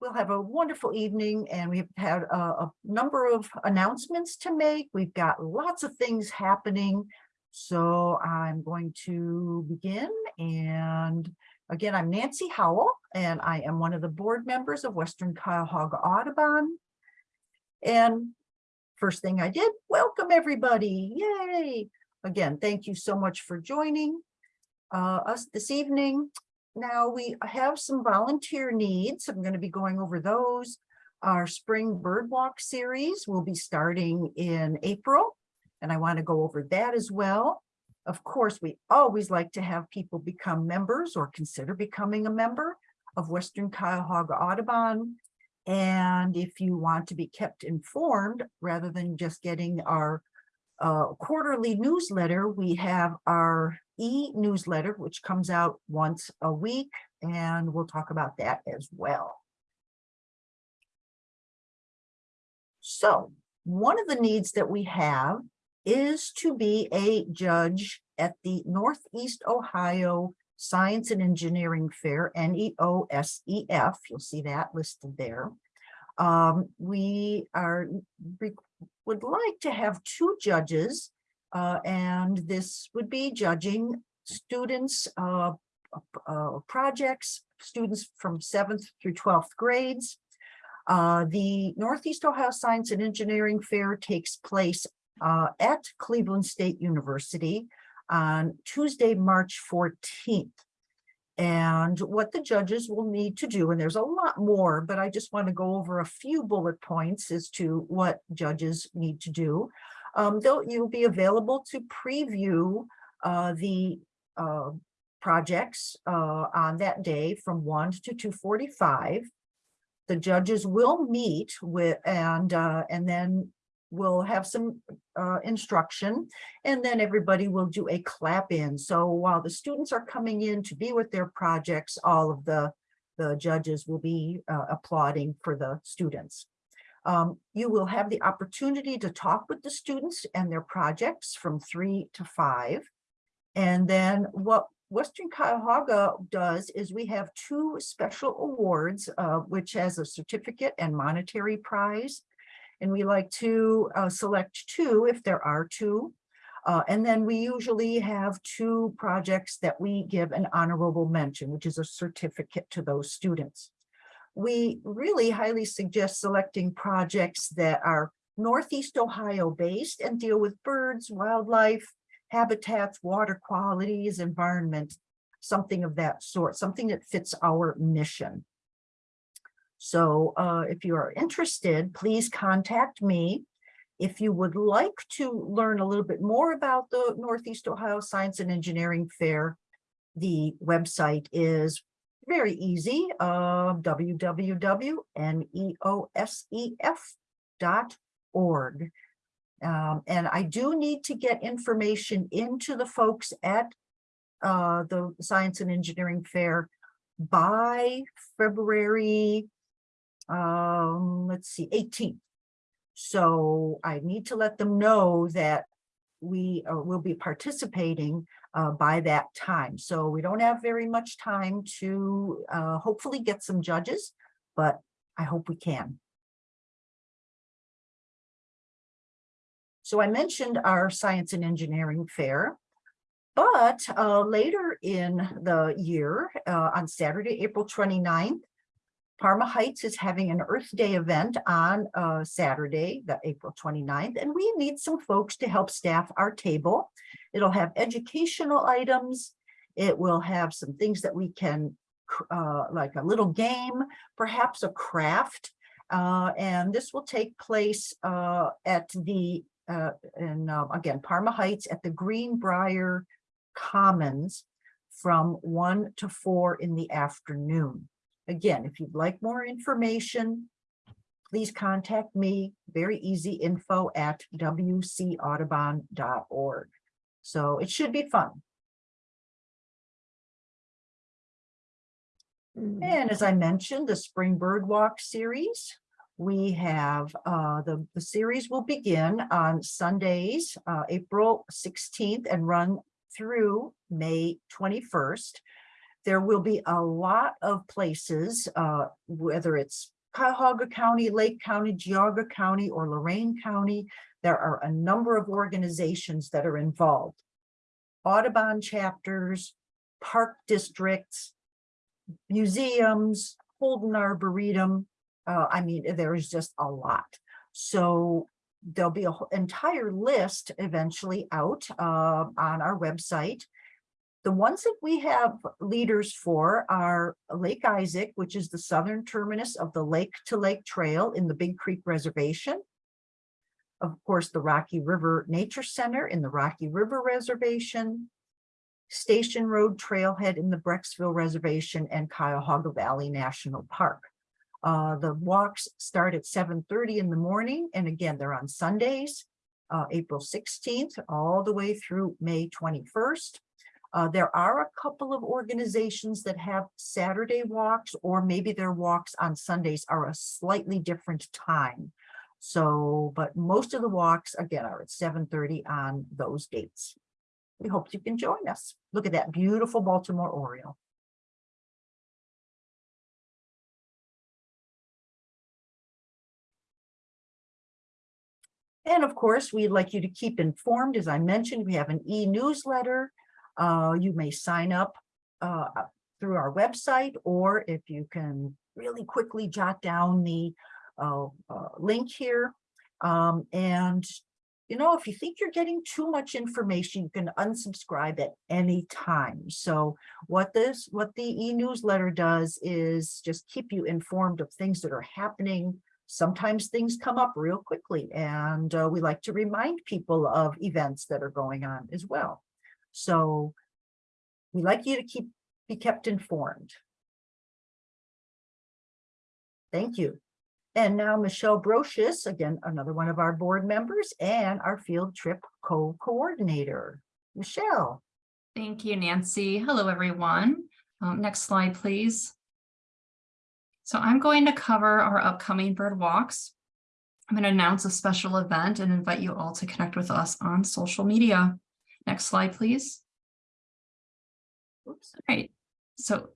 we'll have a wonderful evening and we've had a, a number of announcements to make. We've got lots of things happening. So I'm going to begin and again, I'm Nancy Howell and I am one of the board members of Western Cuyahoga Audubon. And first thing I did, welcome everybody, yay. Again, thank you so much for joining uh, us this evening. Now we have some volunteer needs. I'm going to be going over those. Our spring bird walk series will be starting in April, and I want to go over that as well. Of course, we always like to have people become members or consider becoming a member of Western Cuyahoga Audubon. And if you want to be kept informed rather than just getting our uh, quarterly newsletter, we have our e-newsletter, which comes out once a week, and we'll talk about that as well. So one of the needs that we have is to be a judge at the Northeast Ohio Science and Engineering Fair, NEOSEF. You'll see that listed there. Um, we are would like to have two judges, uh, and this would be judging students, uh, uh, projects, students from seventh through 12th grades. Uh, the Northeast Ohio Science and Engineering Fair takes place uh, at Cleveland State University on Tuesday, March 14th. And what the judges will need to do, and there's a lot more, but I just want to go over a few bullet points as to what judges need to do. Um, you'll be available to preview uh, the uh, projects uh, on that day from 1 to 2.45. The judges will meet with and uh, and then we'll have some uh, instruction and then everybody will do a clap in. So while the students are coming in to be with their projects, all of the, the judges will be uh, applauding for the students. Um, you will have the opportunity to talk with the students and their projects from three to five. And then what Western Cuyahoga does is we have two special awards, uh, which has a certificate and monetary prize. And we like to uh, select two if there are two. Uh, and then we usually have two projects that we give an honorable mention, which is a certificate to those students. We really highly suggest selecting projects that are Northeast Ohio based and deal with birds, wildlife, habitats, water qualities, environment, something of that sort, something that fits our mission. So uh, if you are interested, please contact me. If you would like to learn a little bit more about the Northeast Ohio Science and Engineering Fair, the website is very easy, uh, www.neosef.org. Um, and I do need to get information into the folks at uh, the Science and Engineering Fair by February um, let's see, 18th. So I need to let them know that we uh, will be participating uh, by that time. So we don't have very much time to uh, hopefully get some judges, but I hope we can. So I mentioned our science and engineering fair, but uh, later in the year, uh, on Saturday, April 29th, Parma Heights is having an Earth Day event on uh, Saturday, the April 29th, and we need some folks to help staff our table. It'll have educational items. It will have some things that we can, uh, like a little game, perhaps a craft. Uh, and this will take place uh, at the, uh, in, uh, again, Parma Heights at the Greenbrier Commons from 1 to 4 in the afternoon. Again, if you'd like more information, please contact me. Very easy info at wcaudubon.org. So it should be fun. Mm. And as I mentioned, the Spring Bird Walk series, we have uh, the, the series will begin on Sundays, uh, April 16th and run through May 21st. There will be a lot of places, uh, whether it's Cuyahoga County, Lake County, Geauga County, or Lorain County. There are a number of organizations that are involved. Audubon chapters, park districts, museums, Holden Arboretum. Uh, I mean, there is just a lot. So there'll be an entire list eventually out uh, on our website. The ones that we have leaders for are Lake Isaac, which is the southern terminus of the Lake to Lake Trail in the Big Creek Reservation. Of course, the Rocky River Nature Center in the Rocky River Reservation, Station Road Trailhead in the Brecksville Reservation and Cuyahoga Valley National Park. Uh, the walks start at 7:30 in the morning, and again, they're on Sundays, uh, April 16th, all the way through May 21st. Uh, there are a couple of organizations that have Saturday walks, or maybe their walks on Sundays are a slightly different time. So, but most of the walks, again, are at 7:30 on those dates. We hope you can join us. Look at that beautiful Baltimore Oriole. And of course, we'd like you to keep informed. As I mentioned, we have an e-newsletter. Uh, you may sign up uh, through our website, or if you can really quickly jot down the uh, uh link here. Um, and, you know, if you think you're getting too much information, you can unsubscribe at any time. So what this, what the e-newsletter does is just keep you informed of things that are happening sometimes things come up real quickly and uh, we like to remind people of events that are going on as well. So we'd like you to keep be kept informed. Thank you. And now Michelle Brocious, again, another one of our board members and our field trip co-coordinator. Michelle. Thank you, Nancy. Hello, everyone. Um, next slide, please. So I'm going to cover our upcoming bird walks. I'm going to announce a special event and invite you all to connect with us on social media. Next slide, please. Oops. All right. So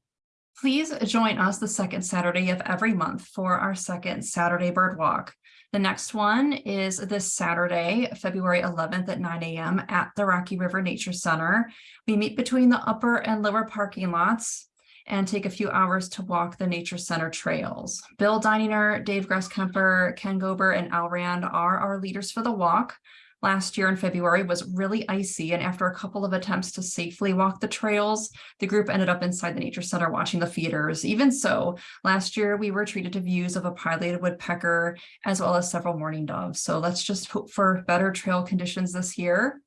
please join us the second Saturday of every month for our second Saturday bird walk. The next one is this Saturday, February 11th at 9 a.m. at the Rocky River Nature Center. We meet between the upper and lower parking lots and take a few hours to walk the nature center trails. Bill Dininger, Dave Gresskemper, Ken Gober, and Al Rand are our leaders for the walk. Last year in February was really icy, and after a couple of attempts to safely walk the trails, the group ended up inside the nature center watching the feeders. Even so, last year we were treated to views of a pileated woodpecker as well as several mourning doves. So let's just hope for better trail conditions this year.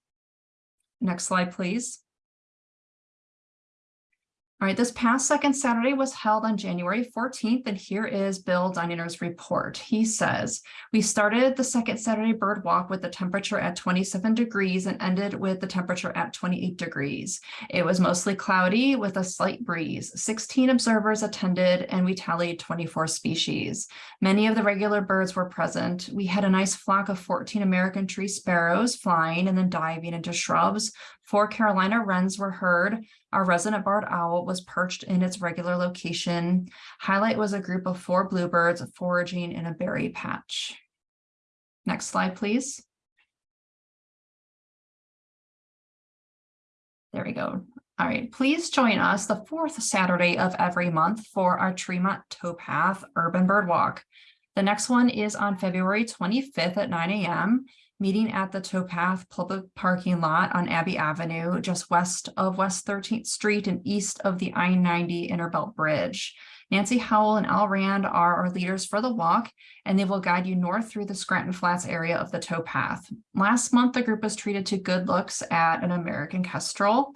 Next slide, please. All right, this past second Saturday was held on January 14th, and here is Bill Dininger's report. He says, we started the second Saturday bird walk with the temperature at 27 degrees and ended with the temperature at 28 degrees. It was mostly cloudy with a slight breeze. 16 observers attended and we tallied 24 species. Many of the regular birds were present. We had a nice flock of 14 American tree sparrows flying and then diving into shrubs. Four Carolina wrens were heard. Our resident barred owl was perched in its regular location. Highlight was a group of four bluebirds foraging in a berry patch. Next slide, please. There we go. All right, please join us the fourth Saturday of every month for our Tremont Towpath Urban Bird Walk. The next one is on February 25th at 9 a.m meeting at the towpath public parking lot on Abbey Avenue, just west of West 13th Street and east of the I-90 Innerbelt Bridge. Nancy Howell and Al Rand are our leaders for the walk, and they will guide you north through the Scranton Flats area of the towpath. Last month, the group was treated to good looks at an American kestrel.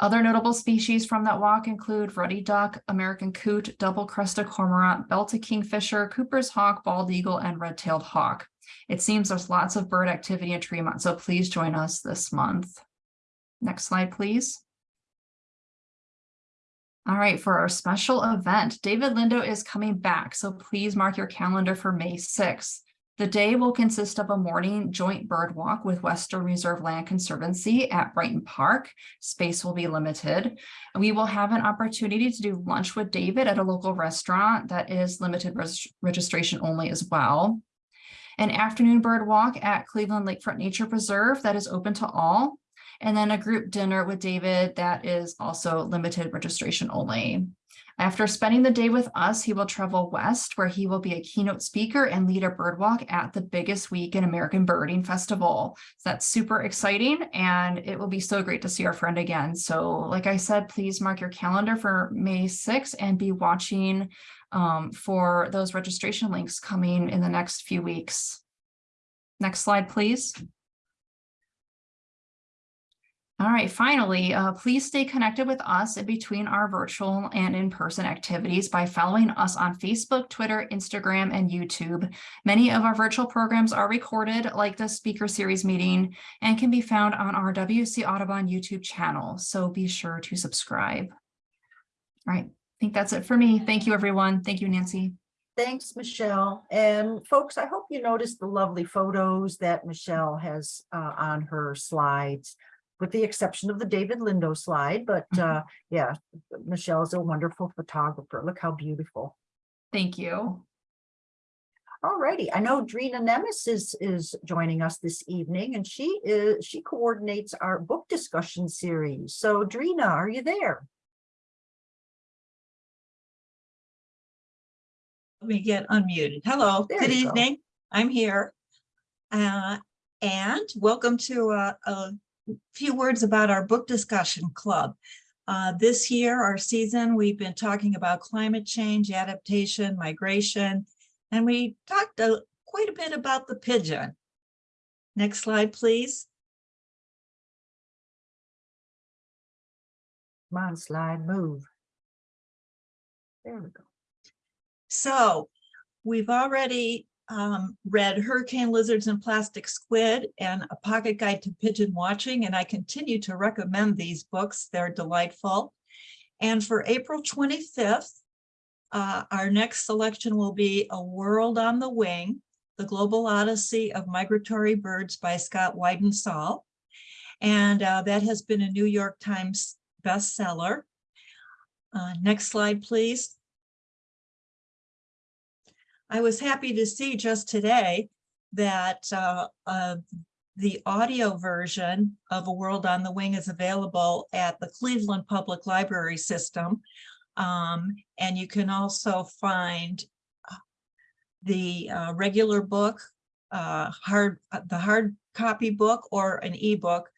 Other notable species from that walk include ruddy duck, American coot, double-crested cormorant, belted kingfisher, Cooper's hawk, bald eagle, and red-tailed hawk. It seems there's lots of bird activity in Tremont, so please join us this month. Next slide, please. All right, for our special event, David Lindo is coming back, so please mark your calendar for May 6th. The day will consist of a morning joint bird walk with Western Reserve Land Conservancy at Brighton Park. Space will be limited. We will have an opportunity to do lunch with David at a local restaurant that is limited res- registration only as well. An afternoon bird walk at Cleveland Lakefront Nature Preserve that is open to all. And then a group dinner with David that is also limited registration only. After spending the day with us, he will travel west where he will be a keynote speaker and lead a bird walk at the biggest week in American Birding Festival. So that's super exciting and it will be so great to see our friend again. So like I said, please mark your calendar for May 6th and be watching um, for those registration links coming in the next few weeks. Next slide, please. All right, finally, uh, please stay connected with us in between our virtual and in-person activities by following us on Facebook, Twitter, Instagram, and YouTube. Many of our virtual programs are recorded like the speaker series meeting and can be found on our WC Audubon YouTube channel. So be sure to subscribe. All right, think that's it for me. Thank you, everyone. Thank you, Nancy. Thanks, Michelle. And folks, I hope you noticed the lovely photos that Michelle has uh, on her slides, with the exception of the David Lindo slide, but uh, yeah, Michelle is a wonderful photographer. Look how beautiful. Thank you. All righty, I know Drina Nemes is, is joining us this evening and she is, she coordinates our book discussion series. So Drina, are you there? Let me get unmuted. Hello, There good you go. evening. I'm here. Uh, and welcome to a, a few words about our book discussion club. Uh, this year, our season, we've been talking about climate change, adaptation, migration, and we talked a, quite a bit about the pigeon. Next slide, please. Come on, slide, move. There we go. So we've already um, read Hurricane Lizards and Plastic Squid and A Pocket Guide to Pigeon Watching, and I continue to recommend these books. They're delightful. And for April 25th, uh, our next selection will be A World on the Wing, The Global Odyssey of Migratory Birds by Scott Weidensaul. And uh, that has been a New York Times bestseller. Uh, next slide, please. I was happy to see just today that uh, uh, the audio version of A World on the Wing is available at the Cleveland Public Library System. Um, and you can also find uh, the uh, regular book, uh, hard, uh, the hard copy book or an ebook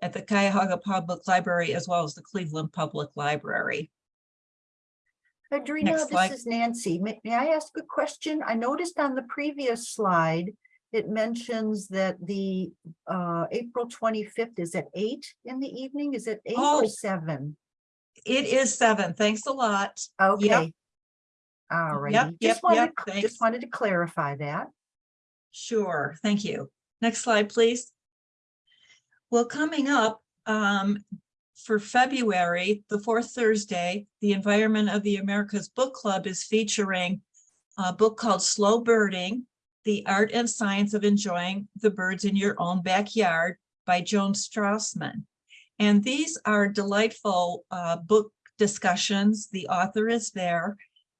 at the Cuyahoga Public Library as well as the Cleveland Public Library. Next this slide. is Nancy. May, may I ask a question? I noticed on the previous slide, it mentions that the uh, April twenty-fifth is at eight in the evening. Is it eight Oh. or seven? It is seven. Thanks a lot. Okay. All right. Yep, yep, Just wanted, yep, to- just wanted to clarify that. Sure, thank you. Next slide, please. Well, coming up um, for February, the fourth Thursday, the Environment of the Americas Book Club is featuring a book called Slow Birding, The Art and Science of Enjoying the Birds in Your Own Backyard by Joan Strassmann. And these are delightful uh, book discussions. The author is there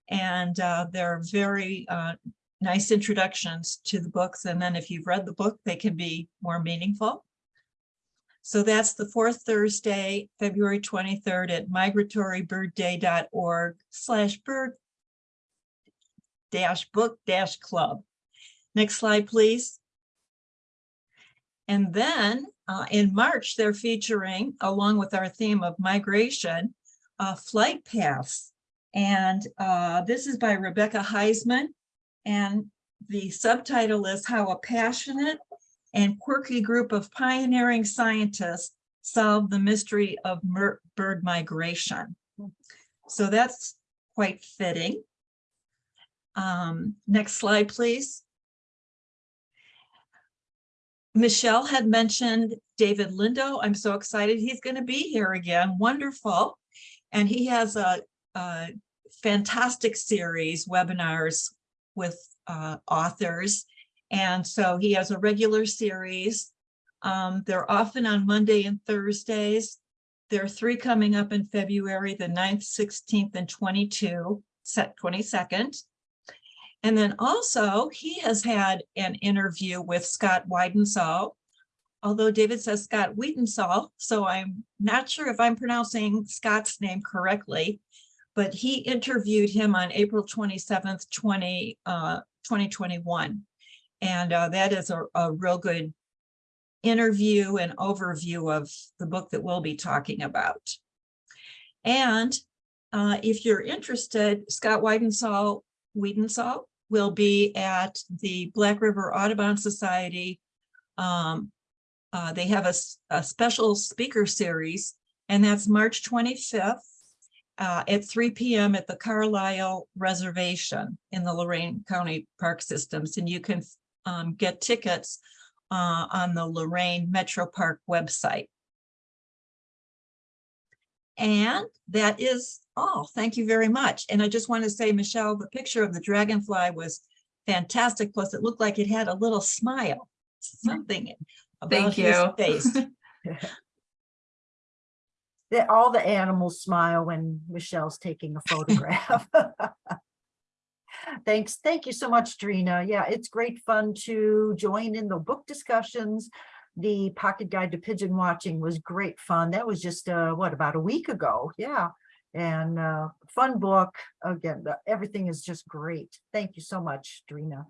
and uh, they're very uh, nice introductions to the books. And then if you've read the book, they can be more meaningful. So that's the fourth Thursday, February 23rd at migratorybirdday.org slash bird dash book dash club. Next slide, please. And then uh, in March, they're featuring, along with our theme of migration, uh, flight paths. And uh, this is by Rebecca Heisman. And the subtitle is How a Passionate and Quirky Group of Pioneering Scientists Solve the Mystery of Bird Migration. So that's quite fitting. Um, next slide, please. Michelle had mentioned David Lindo. I'm so excited he's going to be here again. Wonderful. And he has a, a fantastic series webinars with uh, authors. And so he has a regular series. Um, they're often on Monday and Thursdays. There are three coming up in February, the 9th, sixteenth, and twenty-two, set twenty-second. And then also, he has had an interview with Scott Weidensaw. Although David says Scott Wiedensall, so I'm not sure if I'm pronouncing Scott's name correctly. But he interviewed him on April twenty-seventh, twenty, uh, twenty twenty-one. And, uh, that is a, a real good interview and overview of the book that we'll be talking about. And, uh, if you're interested, Scott Weidensaw, Wiedensall will be at the Black River Audubon Society. Um, uh, they have a special speaker series, and that's March twenty-fifth uh, at three P M at the Carlisle Reservation in the Lorain County Park Systems, and you can um, get tickets uh, on the Lorain Metro Park website. And that is all. Thank you very much. And I just want to say, Michelle, the picture of the dragonfly was fantastic. Plus, it looked like it had a little smile, something about Thank his you. face. That all the animals smile when Michelle's taking a photograph. Thanks. Thank you so much, Drina. Yeah, it's great fun to join in the book discussions. The Pocket Guide to Pigeon Watching was great fun. That was just, uh, what, about a week ago? Yeah. And, uh, fun book. Again, the- everything is just great. Thank you so much, Drina.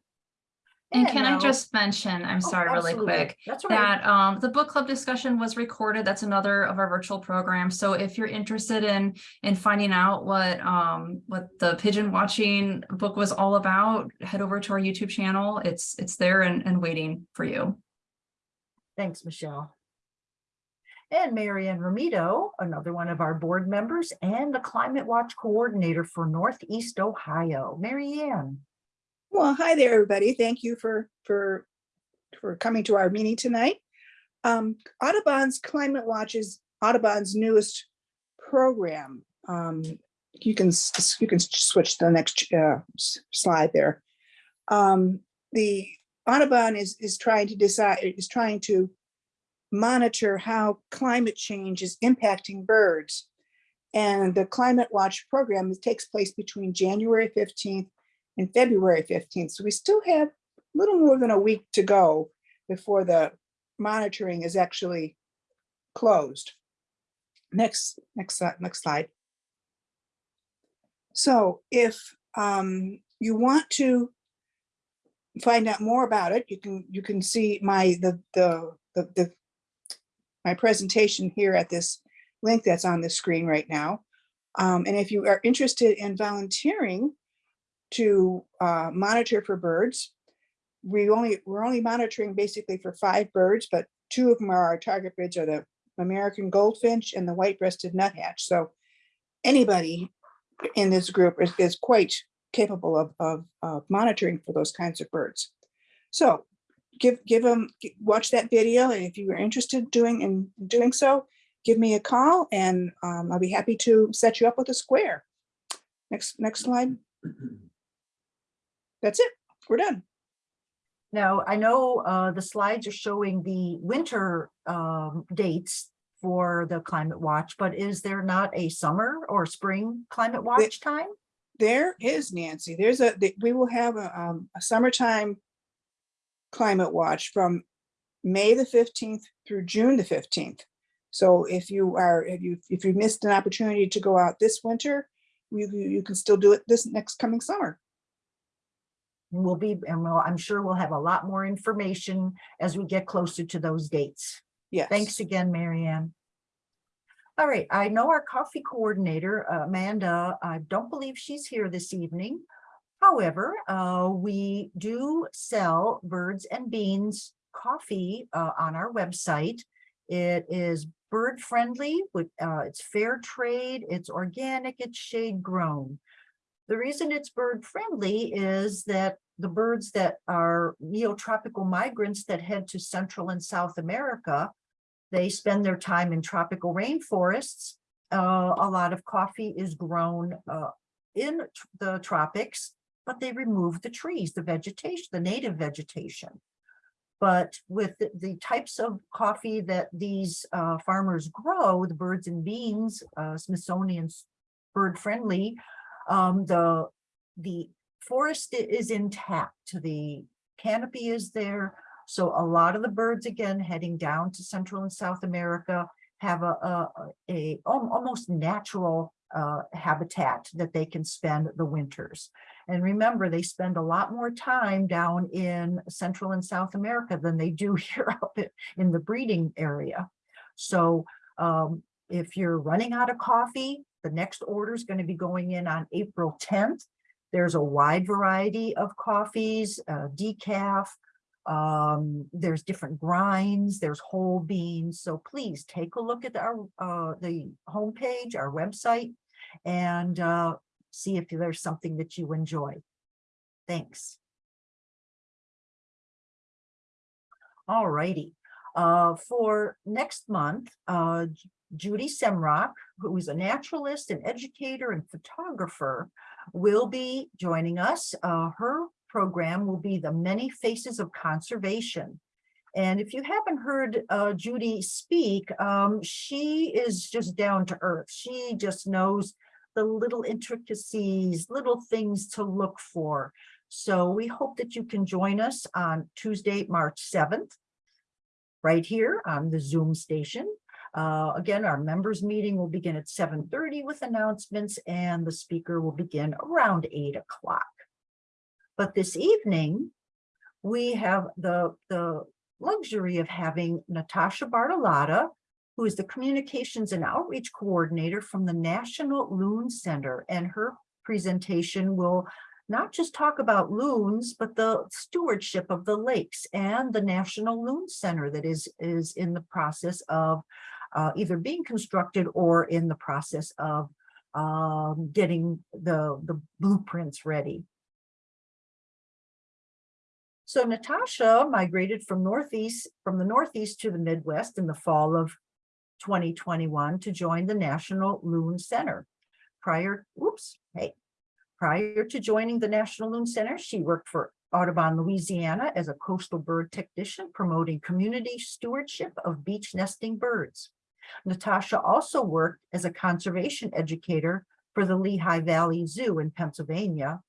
And can I just mention, I'm Oh, sorry, really quick, right. that um the book club discussion was recorded. That's another of our virtual programs. So if you're interested in in finding out what um what the pigeon watching book was all about, head over to our YouTube channel. It's it's there and and waiting for you. Thanks, Michelle. And Marianne Ramito, another one of our board members and the Climate Watch Coordinator for Northeast Ohio. Marianne. Well, hi there, everybody. Thank you for, for, for coming to our meeting tonight. Um, Audubon's Climate Watch is Audubon's newest program. Um, you can, you can switch to the next uh, slide there. Um, the Audubon is, is trying to decide, is trying to monitor how climate change is impacting birds. And the Climate Watch program takes place between January fifteenth and February fifteenth. So we still have a little more than a week to go before the monitoring is actually closed. Next, next, next slide. So if um, you want to find out more about it, you can, you can see my, the, the, the, the my presentation here at this link that's on the screen right now. Um, and if you are interested in volunteering, to uh, monitor for birds. We only, we're only monitoring basically for five birds, but two of them are our target birds are the American goldfinch and the white-breasted nuthatch. So anybody in this group is, is quite capable of, of, of monitoring for those kinds of birds. So give, give them, watch that video, and if you are interested doing in doing so, give me a call and um, I'll be happy to set you up with a square. Next, next slide. That's it. We're done. Now, I know uh, the slides are showing the winter um, dates for the Climate Watch, but is there not a summer or spring Climate Watch time? There is Nancy. There's a, the- we will have a, um, a summertime climate watch from May the fifteenth through June the fifteenth. So if you are, if you, if you missed an opportunity to go out this winter, you you can still do it this next coming summer. We'll be, and we'll, I'm sure we'll have a lot more information as we get closer to those dates. Yes. Thanks again, Marianne. All right, I know our coffee coordinator, uh, Amanda, I don't believe she's here this evening. However, uh, we do sell Birds and Beans coffee uh, on our website. It is bird friendly with, uh, it's fair trade, it's organic, it's shade grown. The reason it's bird friendly is that the birds that are neotropical migrants that head to Central and South America, they spend their time in tropical rainforests. Uh, a lot of coffee is grown uh, in the tropics. but they remove the trees, the vegetation, the native vegetation. But with the, the types of coffee that these uh, farmers grow, the birds and beans, uh, Smithsonian's bird friendly, um, the, the forest is intact, the canopy is there. So a lot of the birds, again, heading down to Central and South America, have a, a, a almost natural uh, habitat that they can spend the winters. And remember, they spend a lot more time down in Central and South America than they do here up in the breeding area. So um, if you're running out of coffee, the next order is going to be going in on April 10th. There's a wide variety of coffees, uh, decaf, um, there's different grinds, there's whole beans. So please take a look at our, uh, the homepage, our website, and, uh, see if there's something that you enjoy. Thanks. All righty. Uh, for next month, uh, Judy Semroc, who is a naturalist and educator and photographer, will be joining us. Uh, her program will be the Many Faces of Conservation. And if you haven't heard uh, Judy speak, um, she is just down to earth. She just knows the little intricacies, little things to look for. So we hope that you can join us on Tuesday, March 7th, right here on the Zoom station. Uh, again, our members meeting will begin at 7:30 with announcements and the speaker will begin around 8 o'clock. But this evening, we have the, the luxury of having Natasha Bartolotta, who is the Communications and Outreach Coordinator from the National Loon Center. And her presentation will not just talk about loons, but the stewardship of the lakes and the National Loon Center that is, is in the process of uh, either being constructed or in the process of um, getting the, the blueprints ready. So Natasha migrated from Northeast, from the Northeast to the Midwest in the fall of 2021 to join the National Loon Center. Prior, oops, hey. Prior to joining the National Loon Center, she worked for Audubon, Louisiana as a coastal bird technician promoting community stewardship of beach nesting birds. Natasha also worked as a conservation educator for the Lehigh Valley Zoo in Pennsylvania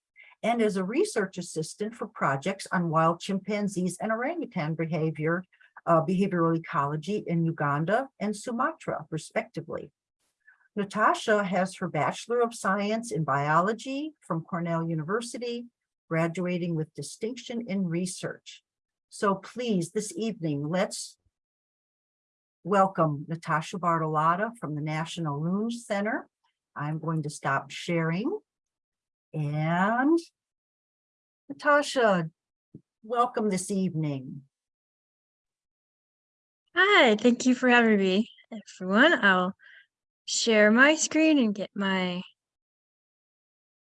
and as a research assistant for projects on wild chimpanzees and orangutan behavior, uh, behavioral ecology in Uganda and Sumatra, respectively. Natasha has her Bachelor of Science in Biology from Cornell University, graduating with distinction in research. So please, this evening, let's welcome Natasha Bartolotta from the National Loon Center. I'm going to stop sharing. And Natasha, welcome this evening. Hi, thank you for having me, everyone. I'll share my screen and get my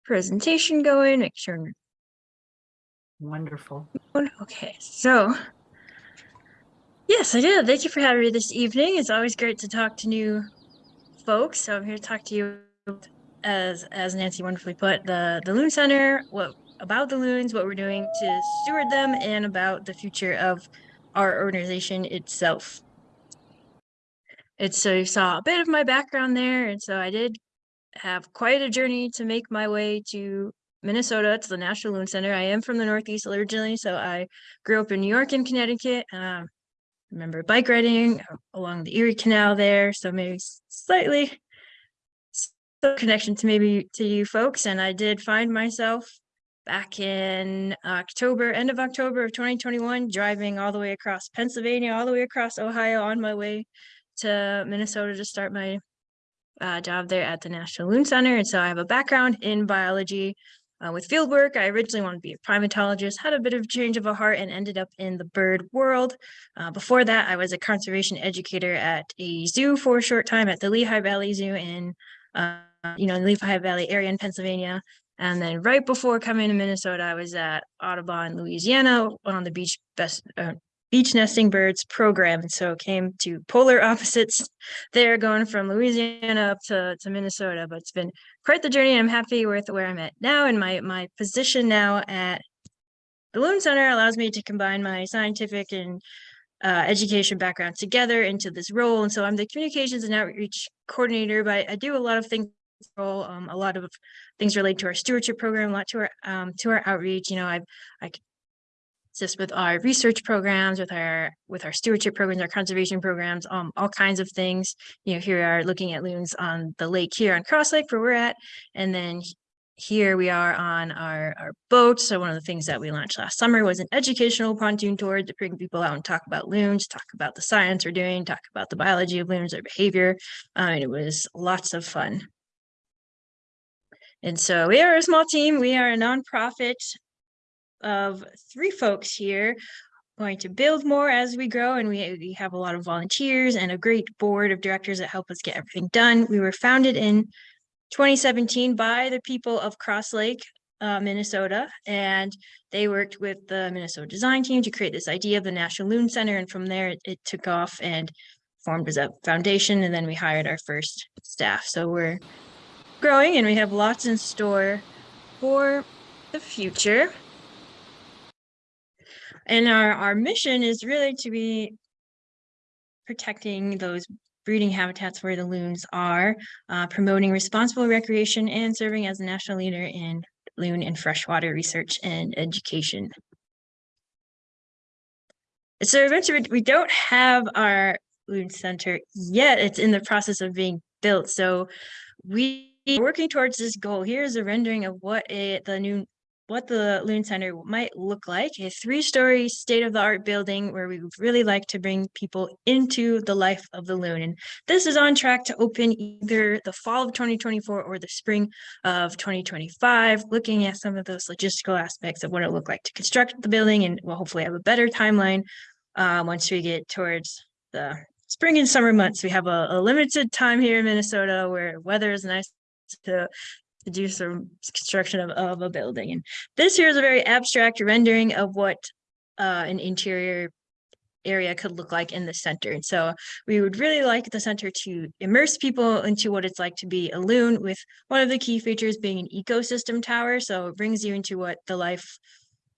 presentation going, make sure. Wonderful. Okay, so yes, I did. Thank you for having me this evening. It's always great to talk to new folks. So I'm here to talk to you as as Nancy wonderfully put, the the Loon Center, what about the loons, what we're doing to steward them, and about the future of our organization itself. It's so you saw a bit of my background there, and so I did have quite a journey to make my way to Minnesota to the National Loon Center. I am from the Northeast originally, so I grew up in New York and Connecticut. Um, remember bike riding along the Erie Canal there, so maybe slightly connection to maybe to you folks. And I did find myself back in October, end of October of 2021, driving all the way across Pennsylvania, all the way across Ohio on my way to Minnesota to start my uh, job there at the National Loon Center. And so I have a background in biology uh, with field work. I originally wanted to be a primatologist, had a bit of change of a heart and ended up in the bird world. Uh, before that, I was a conservation educator at a zoo for a short time at the Lehigh Valley Zoo in, uh, you know, the Lehigh Valley area in Pennsylvania. And then right before coming to Minnesota, I was at Audubon, Louisiana, on the beach best uh, beach nesting birds program. And so came to polar opposites there, going from Louisiana up to, to Minnesota. But it's been quite the journey. I'm happy with where I'm at now. And my, my position now at the Loon Center allows me to combine my scientific and uh, education background together into this role. And so I'm the communications and outreach coordinator, but I do a lot of things role, um, a lot of things related to our stewardship program, a lot to our um, to our outreach. You know, I I assist with our research programs, with our with our stewardship programs, our conservation programs, um, all kinds of things. You know, here we are looking at loons on the lake here on Cross Lake where we're at, and then here we are on our, our boat. So one of the things that we launched last summer was an educational pontoon tour to bring people out and talk about loons, talk about the science we're doing, talk about the biology of loons, their behavior. Uh, and it was lots of fun. And so we are a small team. We are a nonprofit of three folks here going to build more as we grow and we, we have a lot of volunteers and a great board of directors that help us get everything done. We were founded in 2017 by the people of Cross Lake, uh, Minnesota, and they worked with the Minnesota design team to create this idea of the National Loon Center. And from there, it, it took off and formed as a foundation. And then we hired our first staff. So we're growing and we have lots in store for the future. And our, our mission is really to be protecting those breeding habitats where the loons are, uh, promoting responsible recreation and serving as a national leader in loon and freshwater research and education. So eventually, we don't have our loon center yet. It's in the process of being built. So we working towards this goal. Here's a rendering of what a, the new what the Loon Center might look like, a three-story state-of-the-art building where we really like to bring people into the life of the loon. And this is on track to open either the fall of 2024 or the spring of 2025, looking at some of those logistical aspects of what it looked like to construct the building and we'll hopefully have a better timeline uh, once we get towards the spring and summer months. We have a, a limited time here in Minnesota where weather is nice to do some construction of, of a building. And this here is a very abstract rendering of what uh, an interior area could look like in the center. And so we would really like the center to immerse people into what it's like to be a loon with one of the key features being an ecosystem tower. So it brings you into what the life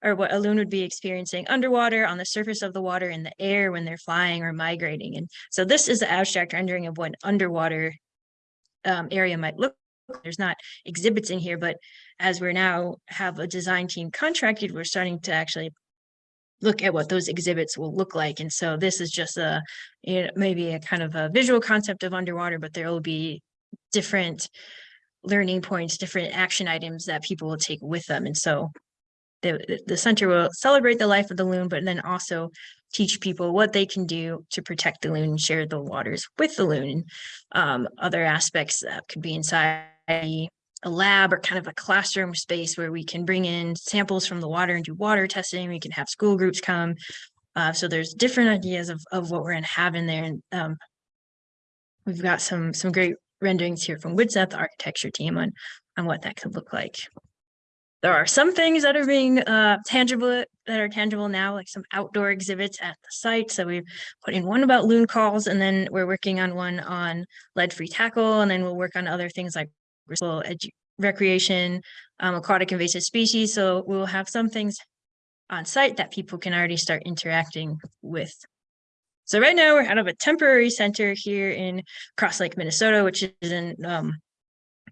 or what a loon would be experiencing underwater on the surface of the water in the air when they're flying or migrating. And so this is the abstract rendering of what underwater um, area might look there's not exhibits in here, but as we're now have a design team contracted, we're starting to actually look at what those exhibits will look like. And so this is just a, you know, maybe a kind of a visual concept of underwater, but there will be different learning points, different action items that people will take with them. And so the, the center will celebrate the life of the loon, but then also teach people what they can do to protect the loon and share the waters with the loon. Um, other aspects that could be inside a, lab or kind of a classroom space where we can bring in samples from the water and do water testing. We can have school groups come. Uh, so there's different ideas of, of what we're going to have in there. And um, we've got some some great renderings here from Widseth, the architecture team on, on what that could look like. There are some things that are being uh, tangible that are tangible now, like some outdoor exhibits at the site. So we've put in one about loon calls, and then we're working on one on lead-free tackle, and then we'll work on other things like recreation, um, aquatic invasive species. So we'll have some things on site that people can already start interacting with. So right now we're out of a temporary center here in Cross Lake, Minnesota, which is in um,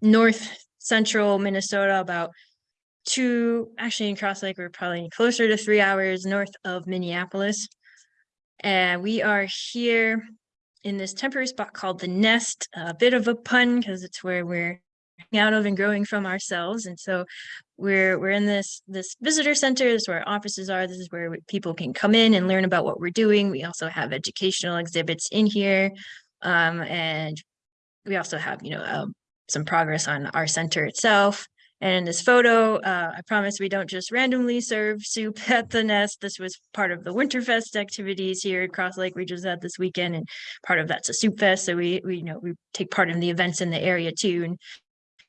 north central Minnesota, about two, actually in Cross Lake, we're probably closer to three hours north of Minneapolis. And we are here in this temporary spot called the Nest, a bit of a pun because it's where we're out of and growing from ourselves. And so we're we're in this this visitor center. This is where our offices are. This is where we, people can come in and learn about what we're doing. We also have educational exhibits in here, um, and we also have you know um, some progress on our center itself. And in this photo, uh, I promise we don't just randomly serve soup at the nest. This was part of the Winterfest activities here at Cross Lake we just had this weekend, and part of that's a soup fest. So we we you know we take part in the events in the area too, and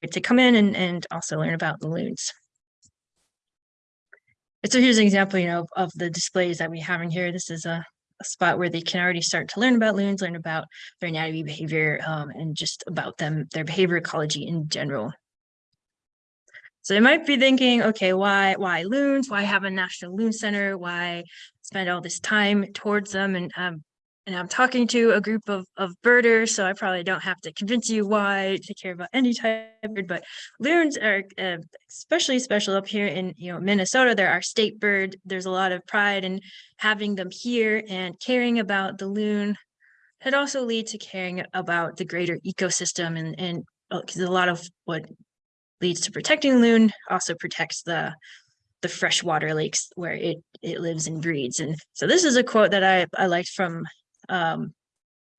to come in and, and also learn about the loons. so here's an example, you know, of the displays that we have in here. This is a, a spot where they can already start to learn about loons, learn about their anatomy, behavior, um, and just about them, their behavior ecology in general. So they might be thinking, okay, why, why loons? Why have a national loon center? Why spend all this time towards them? And um, and I'm talking to a group of of birders, so I probably don't have to convince you why to care about any type of bird. But loons are uh, especially special up here in you know Minnesota. They're our state bird. There's a lot of pride in having them here and caring about the loon. It also leads to caring about the greater ecosystem and and because a lot of what leads to protecting loon also protects the the freshwater lakes where it it lives and breeds. And so this is a quote that I I liked from um,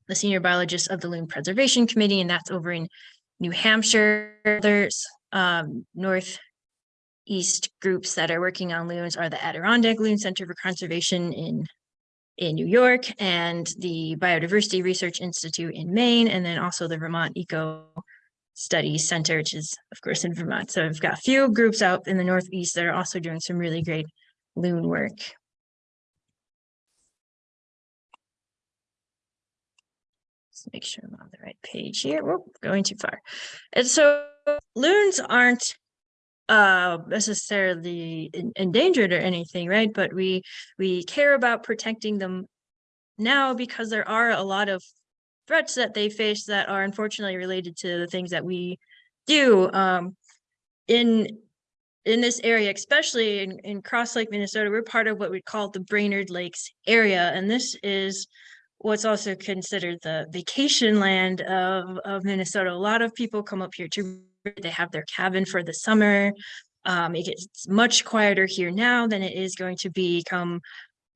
the senior biologist of the Loon Preservation Committee, and that's over in New Hampshire. There's um, northeast groups that are working on loons are the Adirondack Loon Center for Conservation in in New York and the Biodiversity Research Institute in Maine, and then also the Vermont Eco Studies Center, which is of course in Vermont. So I've got a few groups out in the Northeast that are also doing some really great loon work. Let's make sure I'm on the right page here. Whoop, going too far. And so loons aren't uh necessarily en- endangered or anything, right? But we we care about protecting them now because there are a lot of threats that they face that are unfortunately related to the things that we do. Um in in this area, especially in, in Cross Lake, Minnesota, we're part of what we call the Brainerd Lakes area. And this is what's also considered the vacation land of, of Minnesota. A lot of people come up here to, they have their cabin for the summer. Um, it gets much quieter here now than it is going to be come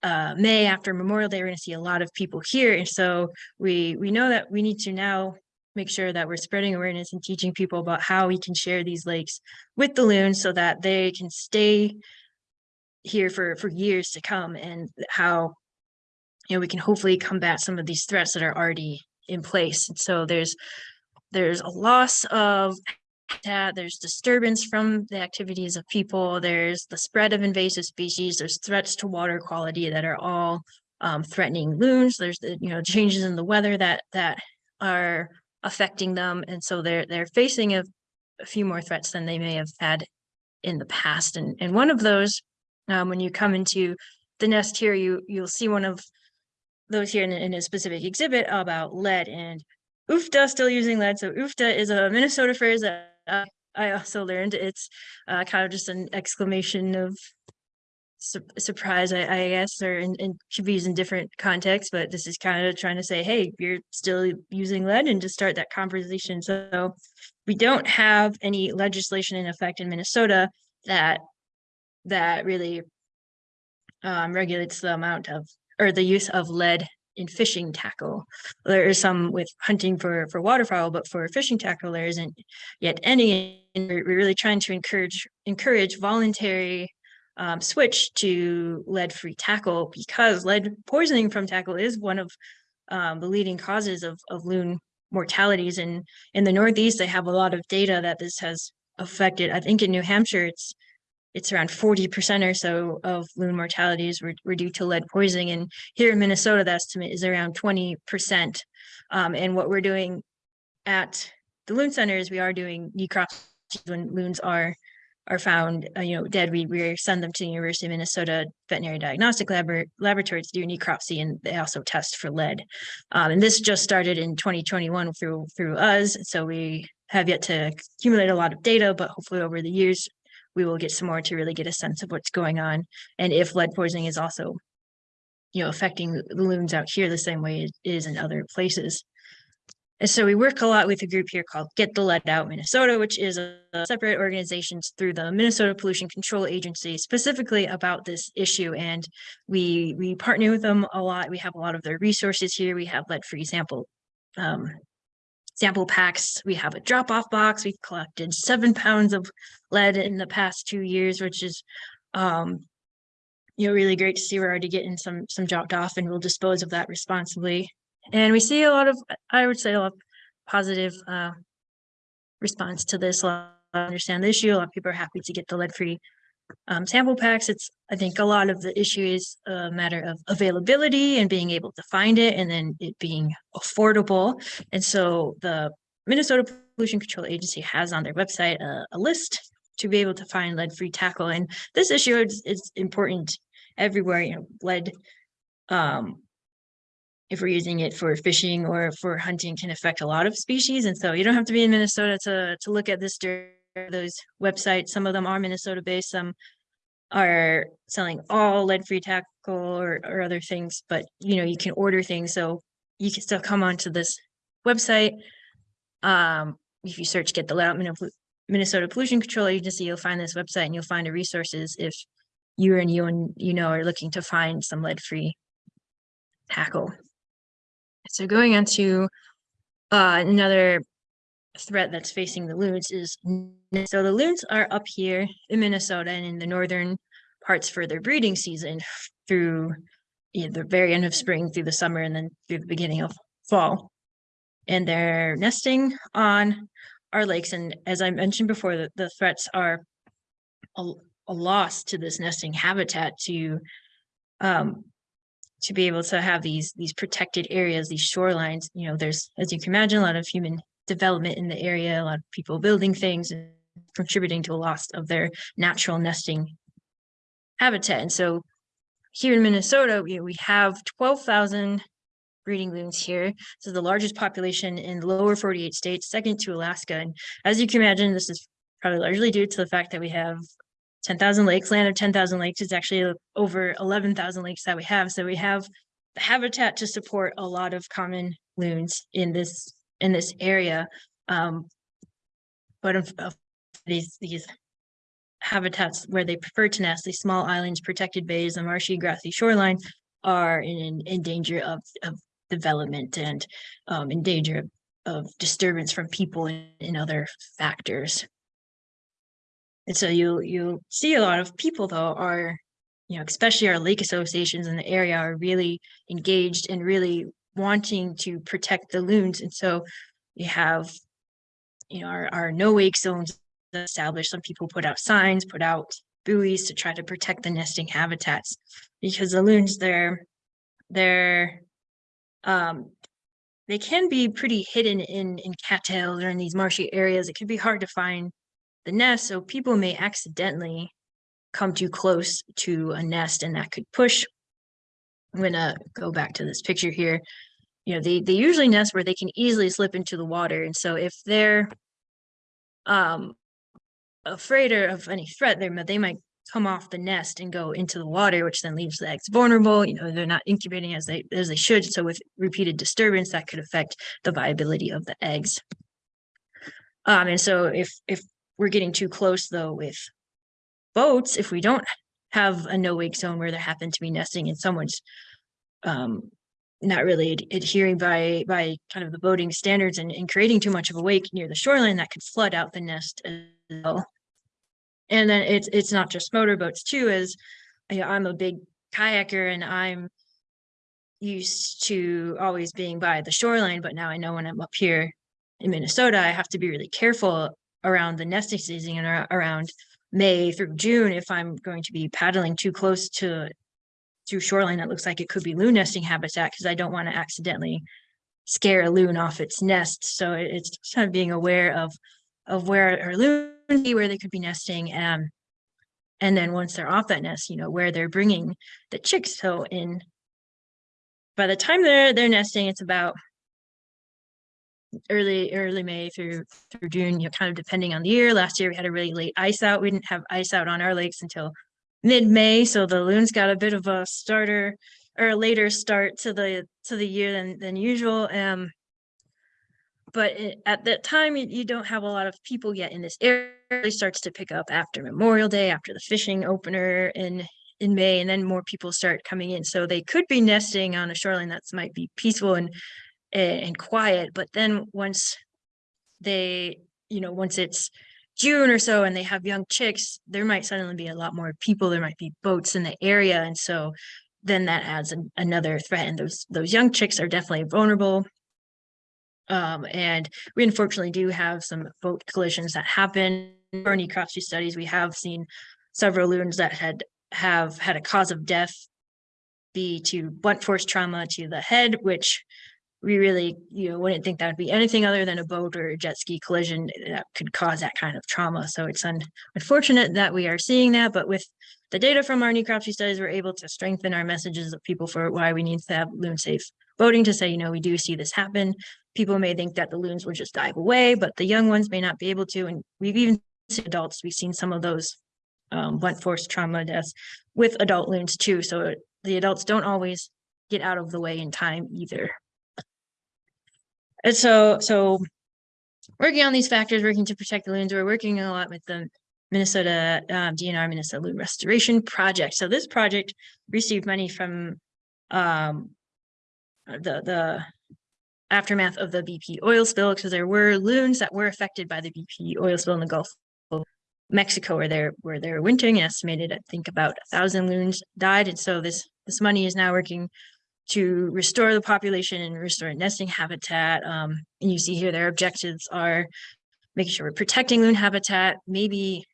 uh, May after Memorial Day. We're going to see a lot of people here. And so we, we know that we need to now make sure that we're spreading awareness and teaching people about how we can share these lakes with the loons so that they can stay here for, for years to come and how know, we can hopefully combat some of these threats that are already in place. And so there's there's a loss of habitat, there's disturbance from the activities of people, there's the spread of invasive species, there's threats to water quality that are all um, threatening loons. There's the you know changes in the weather that that are affecting them, and so they're they're facing a, a few more threats than they may have had in the past. And and one of those, um, when you come into the nest here, you you'll see one of those here in, a- in a specific exhibit about lead and Uff da still using lead. So Uff da is a Minnesota phrase that uh, I also learned. It's uh, kind of just an exclamation of su- surprise, I, I guess, or in, in should be used in different contexts. But this is kind of trying to say, hey, you're still using lead, and to start that conversation. So we don't have any legislation in effect in Minnesota that that really um, regulates the amount of or the use of lead in fishing tackle. There is some with hunting for for waterfowl, but for fishing tackle, there isn't yet any. And we're really trying to encourage encourage voluntary um, switch to lead-free tackle because lead poisoning from tackle is one of um, the leading causes of of loon mortalities. And in the Northeast, they have a lot of data that this has affected. I think in New Hampshire, it's it's around forty percent or so of loon mortalities were, were due to lead poisoning. And here in Minnesota, the estimate is around twenty percent. Um, and what we're doing at the loon center is we are doing necropsies when loons are are found, uh, you know, dead. We we send them to the University of Minnesota Veterinary Diagnostic Labor Laboratory to do necropsy, and they also test for lead. Um, and this just started in 2021 through through us, so we have yet to accumulate a lot of data, but hopefully over the years we will get some more to really get a sense of what's going on and if lead poisoning is also you know affecting the loons out here the same way it is in other places and so we work a lot with a group here called Get the Lead Out Minnesota, which is a, separate organization through the Minnesota Pollution Control Agency specifically about this issue. And we we partner with them a lot. We have a lot of their resources here. We have lead-free sample um, sample packs. We have a drop-off box. We've collected seven pounds of lead in the past two years, which is um, you know, really great to see we're already getting some some dropped off and we'll dispose of that responsibly. And we see a lot of, I would say a lot of positive uh response to this. A lot of understand the issue. A lot of people are happy to get the lead-free um, sample packs. It's, I think a lot of the issue is a matter of availability and being able to find it and then it being affordable. And so the Minnesota Pollution Control Agency has on their website a, a list to be able to find lead-free tackle. And this issue is, is important everywhere, you know, lead, um, if we're using it for fishing or for hunting can affect a lot of species. And so you don't have to be in Minnesota to, to look at this, dir- those websites. Some of them are Minnesota based, some are selling all lead-free tackle or, or other things, but you know, you can order things. So you can still come onto this website. Um, if you search get the lead out Minnesota Pollution Control Agency, you'll find this website and you'll find the resources if you and you and you know are looking to find some lead-free tackle. So going on to uh, another threat that's facing the loons is, so the loons are up here in Minnesota and in the northern parts for their breeding season through you know, the very end of spring through the summer and then through the beginning of fall. And they're nesting on our lakes. And as I mentioned before, the, the threats are a, a loss to this nesting habitat to um, to be able to have these these protected areas, these shorelines, you know, there's, as you can imagine, a lot of human development in the area, a lot of people building things and contributing to a loss of their natural nesting habitat. And so here in Minnesota, we, we have twelve thousand breeding loons here. Is the largest population in the lower forty-eight states, second to Alaska. And as you can imagine, this is probably largely due to the fact that we have ten thousand lakes, land of ten thousand lakes is actually over eleven thousand lakes that we have. So we have the habitat to support a lot of common loons in this, in this area. Um, but of, of these, these habitats where they prefer to nest, these small islands, protected bays, and marshy grassy shoreline are in, in danger of, of development and um, in danger of, of disturbance from people and, and other factors. And so you you see a lot of people though are, you know, especially our lake associations in the area are really engaged and really wanting to protect the loons. And so you have, you know, our, our no wake zones established. Some people put out signs, put out buoys to try to protect the nesting habitats because the loons they're they're um they can be pretty hidden in in cattails or in these marshy areas. It can be hard to find the nest, so people may accidentally come too close to a nest and that could push. I'm gonna go back to this picture here. You know, they, they usually nest where they can easily slip into the water. And so if they're um afraid of any threat, they they might come off the nest and go into the water, which then leaves the eggs vulnerable. You know, they're not incubating as they as they should. So with repeated disturbance, that could affect the viability of the eggs. Um, and so if if we're getting too close though with boats, if we don't have a no wake zone where there happen to be nesting and someone's um not really ad- adhering by by kind of the boating standards and, and creating too much of a wake near the shoreline that could flood out the nest as well. And then it's it's not just motorboats too, as you know, I'm a big kayaker and I'm used to always being by the shoreline, but now I know when I'm up here in Minnesota, I have to be really careful around the nesting season and around May through June if I'm going to be paddling too close to to shoreline that looks like it could be loon nesting habitat because I don't want to accidentally scare a loon off its nest. So it's kind of being aware of of where our loon be, where they could be nesting, um, and then once they're off that nest, you know, where they're bringing the chicks. So in by the time they're they're nesting, it's about early early May through through June, you know, kind of depending on the year. Last year we had a really late ice out. We didn't have ice out on our lakes until mid-May, so the loons got a bit of a starter or a later start to the to the year than than usual. Um, but it, at that time, you, you don't have a lot of people yet in this area. It really starts to pick up after Memorial Day, after the fishing opener in in May, and then more people start coming in. So they could be nesting on a shoreline that's might be peaceful and and, quiet. But then once they, you know, once it's June or so and they have young chicks, there might suddenly be a lot more people. There might be boats in the area, and so then that adds an, another threat. And those those young chicks are definitely vulnerable. Um, and we unfortunately do have some boat collisions that happen. Any cross studies, we have seen several loons that had have had a cause of death be to blunt force trauma to the head, which we really, you know, wouldn't think that would be anything other than a boat or a jet ski collision that could cause that kind of trauma. So it's un- unfortunate that we are seeing that, but with the data from our necropsy studies, we're able to strengthen our messages of people for why we need to have loon safe boating to say, you know, we do see this happen. People may think that the loons will just dive away, but the young ones may not be able to. And we've even seen adults, we've seen some of those um, blunt force trauma deaths with adult loons too. So the adults don't always get out of the way in time either. And so, so working on these factors, working to protect the loons, we're working a lot with the Minnesota um, DNR Minnesota Loon Restoration Project. So this project received money from um, the the aftermath of the BP oil spill because there were loons that were affected by the BP oil spill in the Gulf of Mexico, where they're where they're wintering. Estimated, I think, about a thousand loons died, and so this this money is now working to restore the population and restore nesting habitat. Um, and you see here their objectives are making sure we're protecting loon habitat, maybe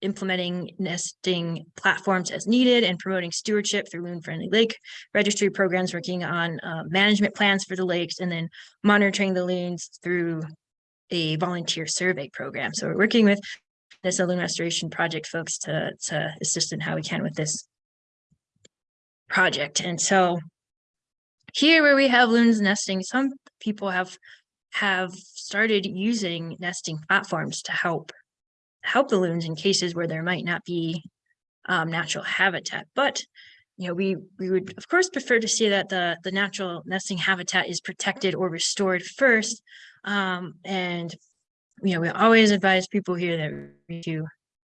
implementing nesting platforms as needed and promoting stewardship through loon-friendly lake registry programs, working on uh, management plans for the lakes, and then monitoring the loons through a volunteer survey program. So we're working with this loon restoration project folks to, to assist in how we can with this project. And so here where we have loons nesting, some people have have started using nesting platforms to help help the loons in cases where there might not be um, natural habitat. But you know, we we would of course prefer to see that the the natural nesting habitat is protected or restored first. Um, and you know, we always advise people here that we do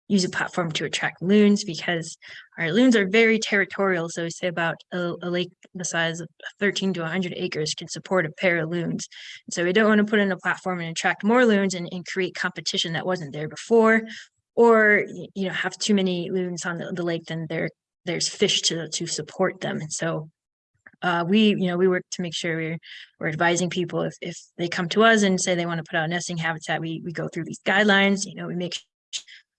use a platform to attract loons because our loons are very territorial. So we say about a, a lake the size of 13 to 100 acres can support a pair of loons. So we don't want to put in a platform and attract more loons and, and create competition that wasn't there before, or you know have too many loons on the, the lake, then there there's fish to to support them. And so uh, we, you know, we work to make sure we're we're advising people if if they come to us and say they want to put out nesting habitat, we we go through these guidelines. You know, we make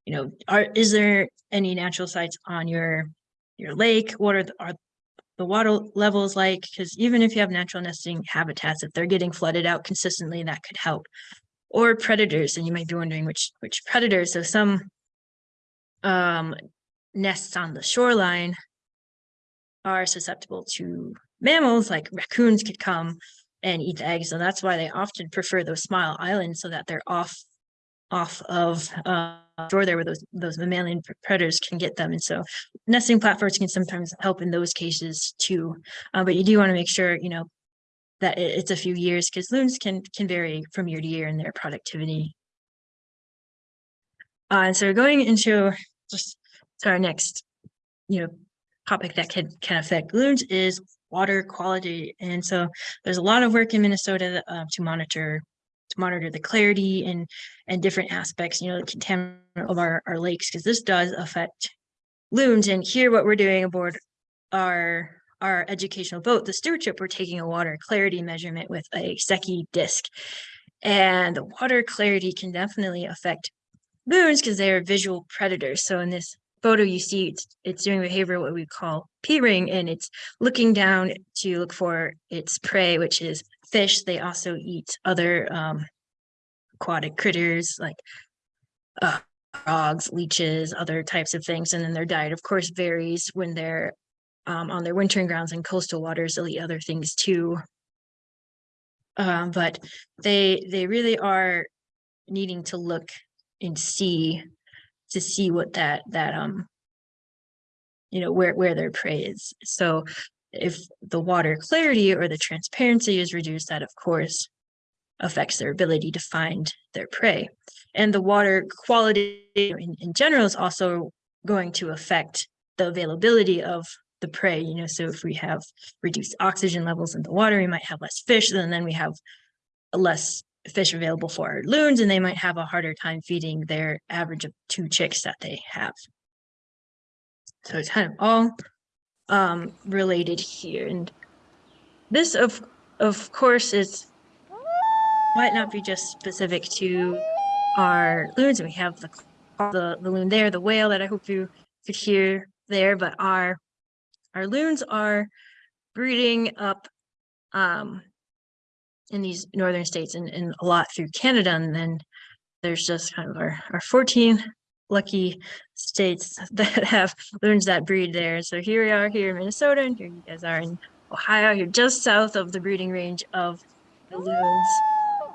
you know, are is there any natural sites on your your lake? What are the, are the water levels like? Because even if you have natural nesting habitats, if they're getting flooded out consistently, that could help. Or predators, and you might be wondering which which predators. So some um, nests on the shoreline are susceptible to mammals, like raccoons could come and eat the eggs. So that's why they often prefer those small islands so that they're off off of uh, shore there where those those mammalian predators can get them. And so nesting platforms can sometimes help in those cases too. Uh, but you do want to make sure, you know, that it, it's a few years because loons can can vary from year to year in their productivity. Uh, and so going into just to our next, you know, topic that can can affect loons is water quality. And so there's a lot of work in Minnesota uh, to monitor to monitor the clarity and and different aspects, you know, the contaminant of our, our lakes, because this does affect loons. And here what we're doing aboard our our educational boat, the stewardship, we're taking a water clarity measurement with a Secchi disc. And the water clarity can definitely affect loons because they are visual predators. So in this photo you see it's, it's doing behavior what we call peering and it's looking down to look for its prey which is fish they also eat other um, aquatic critters like uh, frogs leeches other types of things and then their diet of course varies when they're um, on their wintering grounds in coastal waters they'll eat other things too. Um, but they they really are needing to look and see to see what that that um you know where where their prey is. So if the water clarity or the transparency is reduced that of course affects their ability to find their prey and the water quality in, in general is also going to affect the availability of the prey you know so if we have reduced oxygen levels in the water we might have less fish and then we have less fish available for our loons and they might have a harder time feeding their average of two chicks that they have. So it's kind of all um, related here. And this of of course is might not be just specific to our loons. And we have the, the the loon there, the whale that I hope you could hear there, but our our loons are breeding up um in these northern states and, and a lot through Canada. And then there's just kind of our, our 14 lucky states that have loons that breed there. So here we are here in Minnesota, and here you guys are in Ohio. You're just south of the breeding range of the loons.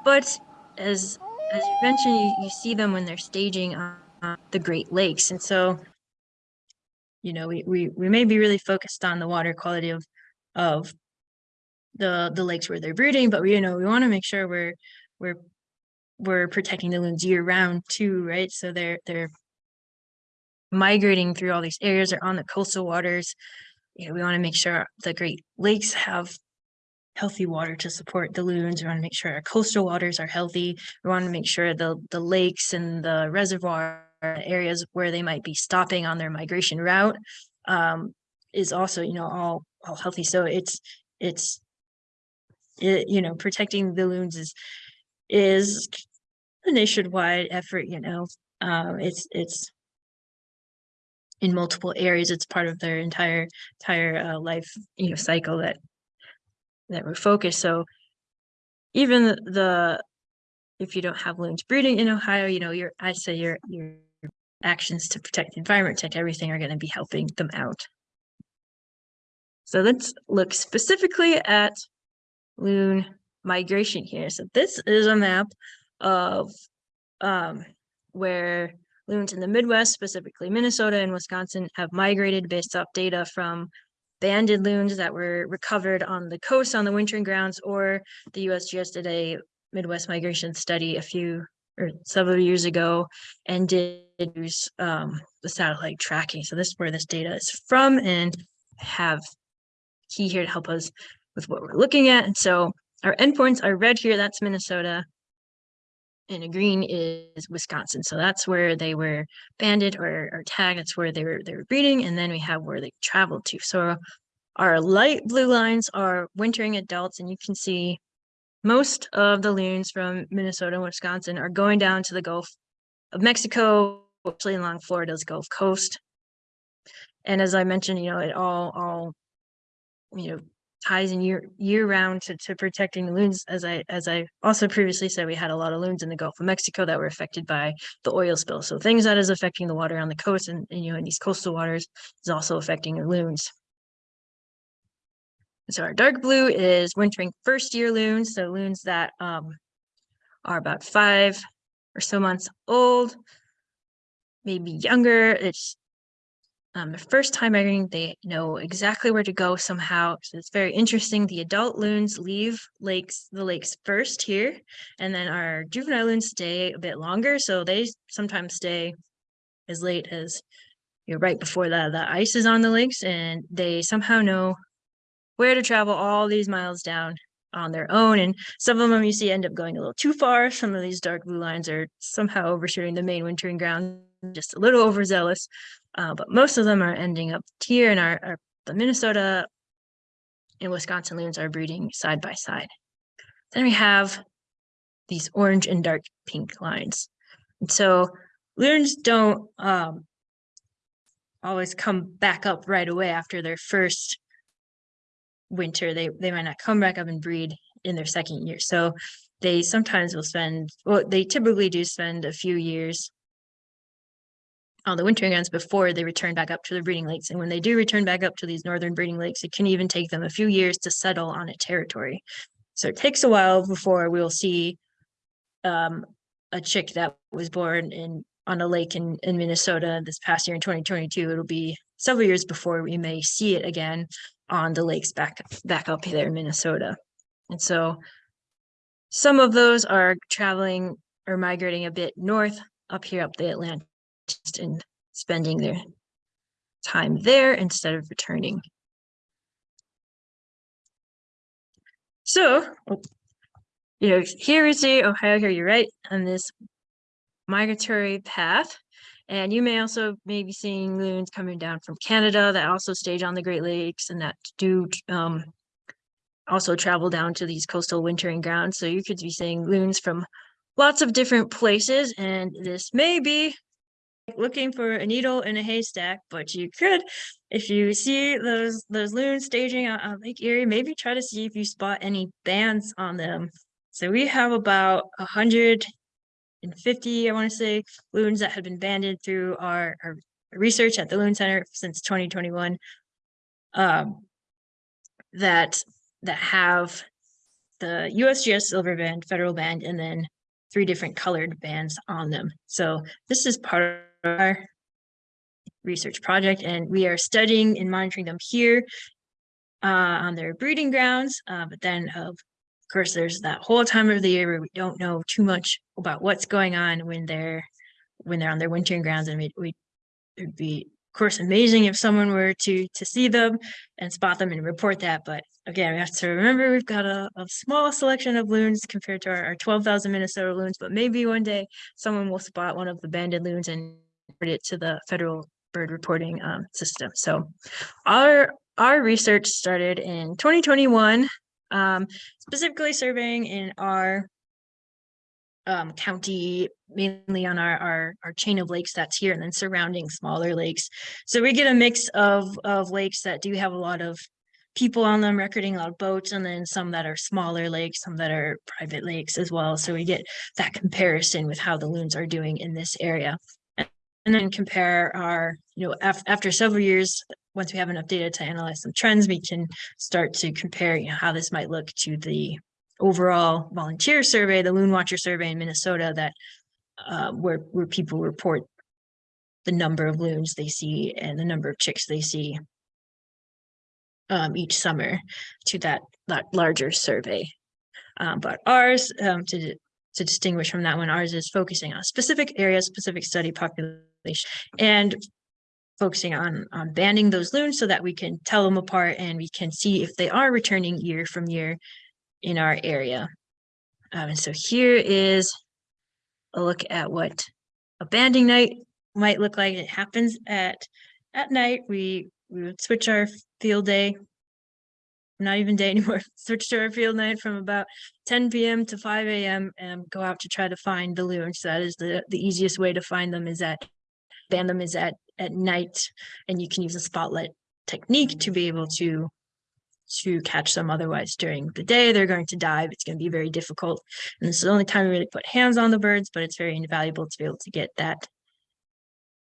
But as as you mentioned, you, you see them when they're staging on on the Great Lakes. And so, you know, we, we, we may be really focused on the water quality of of the the lakes where they're breeding, but we, you know, we want to make sure we're we're we're protecting the loons year round too, right? So they're they're migrating through all these areas, they're on the coastal waters. You know, we want to make sure the Great Lakes have healthy water to support the loons. We want to make sure our coastal waters are healthy. We want to make sure the the lakes and the reservoir areas where they might be stopping on their migration route um, is also, you know, all all healthy. So it's it's it, you know, protecting the loons is is a nationwide effort, you know. Um, it's it's in multiple areas. It's part of their entire entire uh, life, you know, cycle that that we're focused. So even the, if you don't have loons breeding in Ohio, you know, your I say your your actions to protect the environment, protect everything are going to be helping them out. So let's look specifically at loon migration here. So this is a map of um, where loons in the Midwest, specifically Minnesota and Wisconsin, have migrated based off data from banded loons that were recovered on the coast on the wintering grounds, or the USGS did a Midwest migration study a few or several years ago and did use um, the satellite tracking. So this is where this data is from and have key here to help us with what we're looking at. And so our endpoints are red here, that's Minnesota. And a green is Wisconsin. So that's where they were banded or, or tagged. That's where they were they were breeding. And then we have where they traveled to. So our light blue lines are wintering adults, and you can see most of the loons from Minnesota and Wisconsin are going down to the Gulf of Mexico, actually along Florida's Gulf Coast. And as I mentioned, you know, it all all you know ties in year year round to, to protecting the loons. As I as I also previously said, we had a lot of loons in the Gulf of Mexico that were affected by the oil spill. So things that is affecting the water on the coast and, and you know in these coastal waters is also affecting the loons. So our dark blue is wintering first year loons, so loons that um, are about five or so months old, maybe younger. It's um, the first time migrating, they know exactly where to go somehow. So it's very interesting. The adult loons leave lakes, the lakes first here, and then our juvenile loons stay a bit longer. So they sometimes stay as late as you know, right before the, the ice is on the lakes, and they somehow know where to travel all these miles down on their own. And some of them you see end up going a little too far. Some of these dark blue lines are somehow overshooting the main wintering ground, just a little overzealous. Uh, but most of them are ending up here in our, our the Minnesota and Wisconsin loons are breeding side by side. Then we have these orange and dark pink lines. And so loons don't um, always come back up right away after their first winter they they might not come back up and breed in their second year so they sometimes will spend well they typically do spend a few years on the wintering grounds before they return back up to the breeding lakes and when they do return back up to these northern breeding lakes it can even take them a few years to settle on a territory so it takes a while before we'll see um, a chick that was born in on a lake in, in Minnesota this past year in 2022. It'll be several years before we may see it again on the lakes back back up there in Minnesota. And so some of those are traveling or migrating a bit north up here up the Atlantic and spending their time there instead of returning. So, you know, here we see Ohio, here you're right, on this migratory path. And you may also maybe seeing loons coming down from Canada that also stage on the Great Lakes and that do um, also travel down to these coastal wintering grounds. So you could be seeing loons from lots of different places. And this may be looking for a needle in a haystack, but you could, if you see those those loons staging on, on Lake Erie, maybe try to see if you spot any bands on them. So we have about a hundred and fifty, I want to say, loons that have been banded through our, our research at the Loon Center since twenty twenty-one. Um, that that have the USGS silver band, federal band, and then three different colored bands on them. So this is part our research project, and we are studying and monitoring them here uh, on their breeding grounds. Uh, but then, of course, there's that whole time of the year where we don't know too much about what's going on when they're when they're on their wintering grounds, and we, we it'd be of course amazing if someone were to to see them and spot them and report that but again we have to remember we've got a, a small selection of loons compared to our, our 12,000 Minnesota loons but maybe one day someone will spot one of the banded loons and it to the federal bird reporting um, system so our our research started in 2021 um, specifically surveying in our um, county, mainly on our, our, our chain of lakes that's here and then surrounding smaller lakes. So we get a mix of, of lakes that do have a lot of people on them recording a lot of boats and then some that are smaller lakes, some that are private lakes as well. So we get that comparison with how the loons are doing in this area. And then compare our, you know, af- after several years, once we have enough data to analyze some trends, we can start to compare, you know, how this might look to the overall volunteer survey, the Loon Watcher survey in Minnesota that uh, where where people report the number of loons they see and the number of chicks they see um, each summer to that that larger survey. Um, but ours, um, to to distinguish from that one, ours is focusing on specific areas, specific study population, and focusing on on banding those loons so that we can tell them apart and we can see if they are returning year from year in our area. Um, and so here is a look at what a banding night might look like. It happens at at night. We we would switch our field day, not even day anymore. Switch to our field night from about 10 p.m. to 5 a.m. and go out to try to find the loons. That is the the easiest way to find them is at band them is at at night, and you can use a spotlight technique to be able to to catch them. Otherwise during the day they're going to dive. It's going to be very difficult. And this is the only time we really put hands on the birds but it's very invaluable to be able to get that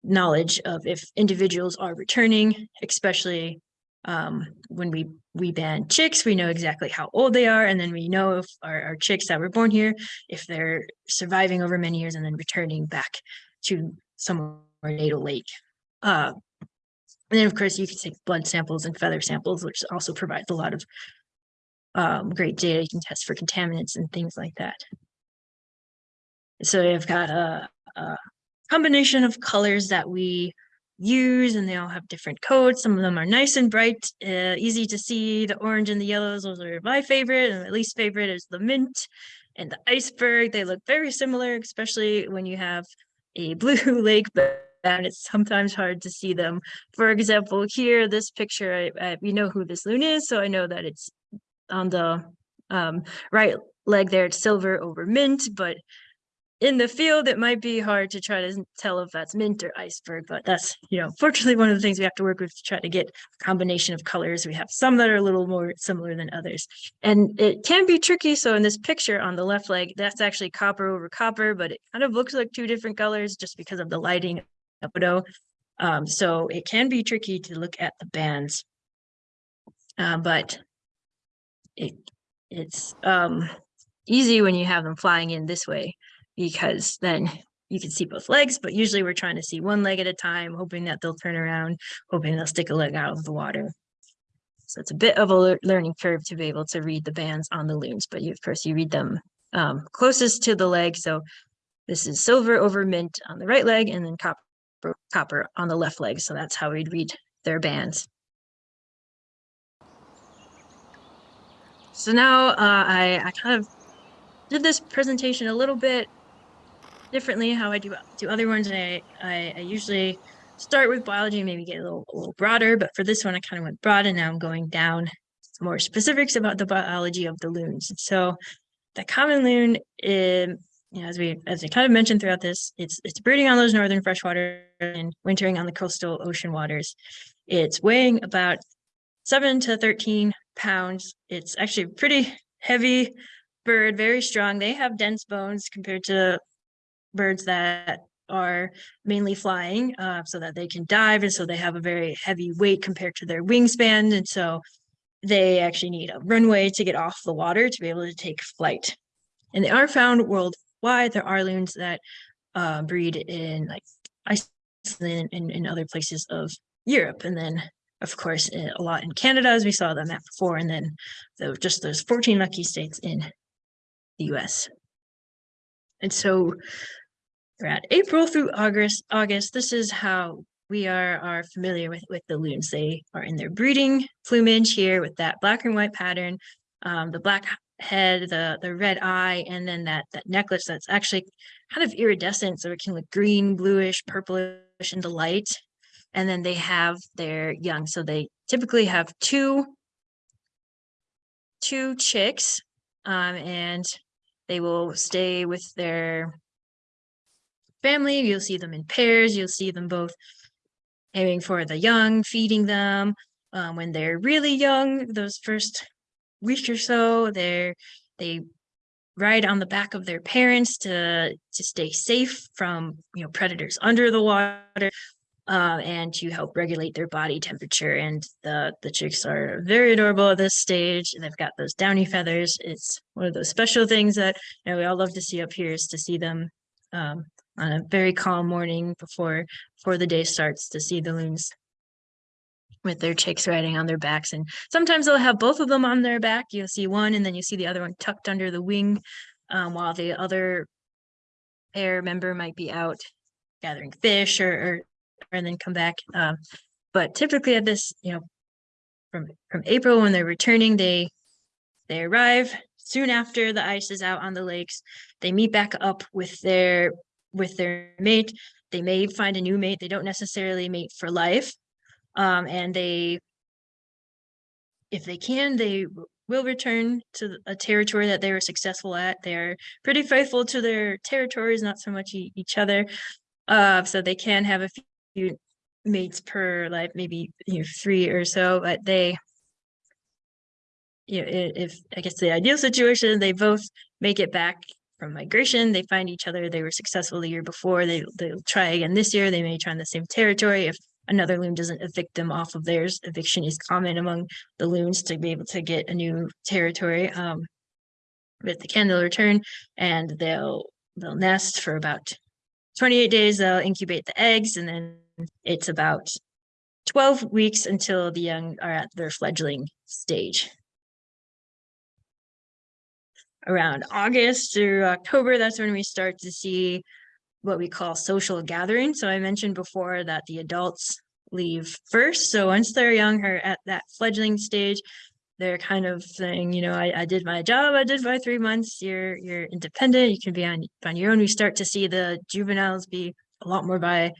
knowledge of if individuals are returning especially um, when we we ban chicks. We know exactly how old they are and then we know if our, our chicks that were born here if they're surviving over many years and then returning back to somewhere natal lake uh, and then, of course, you can take blood samples and feather samples, which also provides a lot of um, great data. You can test for contaminants and things like that. So I've got a, a combination of colors that we use, and they all have different codes. Some of them are nice and bright, uh, easy to see. The orange and the yellows, those are my favorite, and my least favorite is the mint and the iceberg. They look very similar, especially when you have a blue lake, but and it's sometimes hard to see them. For example, here, this picture, I, I, we know who this loon is, so I know that it's on the um, right leg there, it's silver over mint, but in the field, it might be hard to try to tell if that's mint or iceberg, but that's, you know, fortunately, one of the things we have to work with to try to get a combination of colors. We have some that are a little more similar than others. And it can be tricky. So in this picture on the left leg, that's actually copper over copper, but it kind of looks like two different colors just because of the lighting Um, so it can be tricky to look at the bands. Uh, but it it's um, easy when you have them flying in this way because then you can see both legs, but usually we're trying to see one leg at a time, hoping that they'll turn around, hoping they'll stick a leg out of the water. So it's a bit of a learning curve to be able to read the bands on the loons, but you, of course you read them um, closest to the leg. So this is silver over mint on the right leg and then copper copper on the left leg. So that's how we'd read their bands. So now uh, I, I kind of did this presentation a little bit differently how I do do other ones. I, I, I usually start with biology, and maybe get a little, a little broader, but for this one, I kind of went broad and now I'm going down more specifics about the biology of the loons. So the common loon, um, you know, as we as we kind of mentioned throughout this, it's it's breeding on those northern freshwater and wintering on the coastal ocean waters. It's weighing about seven to thirteen pounds. It's actually a pretty heavy bird, very strong. They have dense bones compared to birds that are mainly flying, uh, so that they can dive, and so they have a very heavy weight compared to their wingspan, and so they actually need a runway to get off the water to be able to take flight. And they are found worldwide. There are loons that uh, breed in like Iceland and in other places of Europe, and then of course eh, a lot in Canada, as we saw the map before, and then the, just those 14 lucky states in the U.S. And so we're at April through August. August. This is how we are are familiar with with the loons. They are in their breeding plumage here with that black and white pattern, um, the black head, the the red eye, and then that that necklace that's actually kind of iridescent, so it can look green, bluish, purplish in the light. And then they have their young, so they typically have two two chicks, um, and they will stay with their family. You'll see them in pairs. You'll see them both aiming for the young, feeding them. Um, when they're really young, those first week or so, they're they ride on the back of their parents to to stay safe from you know predators under the water. Uh, and to help regulate their body temperature. And the the chicks are very adorable at this stage. And they've got those downy feathers. It's one of those special things that you know we all love to see up here is to see them um, on a very calm morning before before the day starts to see the loons with their chicks riding on their backs and sometimes they'll have both of them on their back you'll see one and then you see the other one tucked under the wing um, while the other pair member might be out gathering fish or, or and then come back um, but typically at this you know from from april when they're returning they they arrive soon after the ice is out on the lakes they meet back up with their with their mate. They may find a new mate. They don't necessarily mate for life. Um, and they, if they can, they will return to a territory that they were successful at. They're pretty faithful to their territories, not so much e- each other. Uh, so they can have a few mates per life, maybe you know, three or so, but they, you know, if I guess the ideal situation, they both make it back from migration. They find each other. They were successful the year before. They they'll try again this year. They may try in the same territory. If another loon doesn't evict them off of theirs, eviction is common among the loons to be able to get a new territory. Um, but they can, they'll return and they'll they'll nest for about 28 days. They'll incubate the eggs, and then it's about 12 weeks until the young are at their fledgling stage around August through October, that's when we start to see what we call social gathering. So I mentioned before that the adults leave first. So once they're young or at that fledgling stage, they're kind of saying, you know, I, I did my job, I did my three months, you're you're independent, you can be on on your own. We start to see the juveniles be a lot more by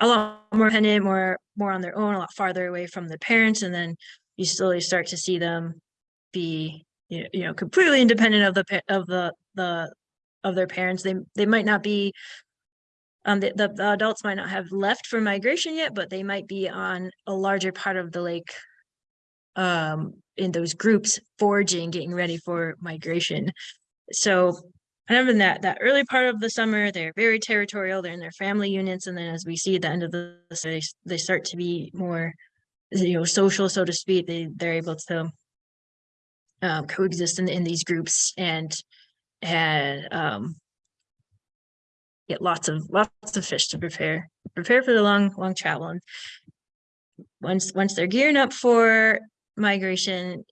a lot more independent, more more on their own, a lot farther away from the parents. And then you slowly start to see them be you know, completely independent of the of the the of their parents they they might not be um the, the, the adults might not have left for migration yet but they might be on a larger part of the lake um in those groups foraging getting ready for migration. So kind of in that that early part of the summer they're very territorial they're in their family units and then as we see at the end of the they, they start to be more you know social so to speak. They they're able to um, coexist in, in these groups and had um, get lots of lots of fish to prepare prepare for the long long travel. And once once they're gearing up for migration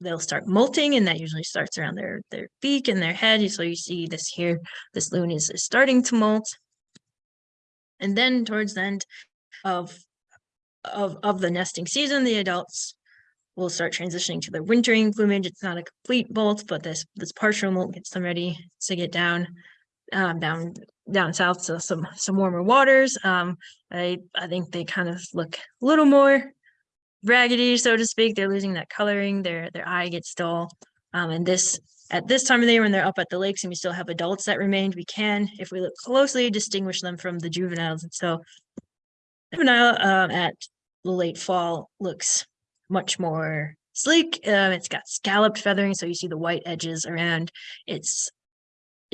they'll start molting and that usually starts around their their beak and their head. So you see this here this loon is, is starting to molt. And then towards the end of of of the nesting season the adults will start transitioning to their wintering plumage. It's not a complete molt, but this this partial molt gets them ready to get down um, down down south to some some warmer waters. Um, I I think they kind of look a little more raggedy, so to speak. They're losing that coloring. Their their eye gets dull, um, and this at this time of the year when they're up at the lakes and we still have adults that remained, we can, if we look closely, distinguish them from the juveniles. And so juvenile um, at the late fall looks much more sleek. Um, it's got scalloped feathering, so you see the white edges around its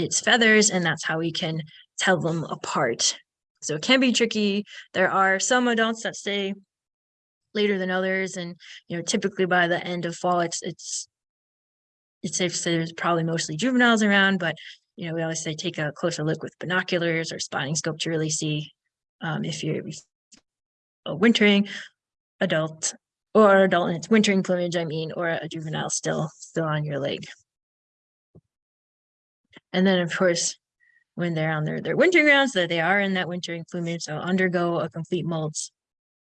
its feathers, and that's how we can tell them apart. So it can be tricky. There are some adults that stay later than others, and you know, typically by the end of fall, it's it's it's safe to say there's probably mostly juveniles around, but you know, we always say take a closer look with binoculars or spotting scope to really see um, if you're a wintering adult or adult in its wintering plumage, I mean, or a juvenile still still on your leg. And then, of course, when they're on their, their wintering grounds, that they are in that wintering plumage, so undergo a complete molt.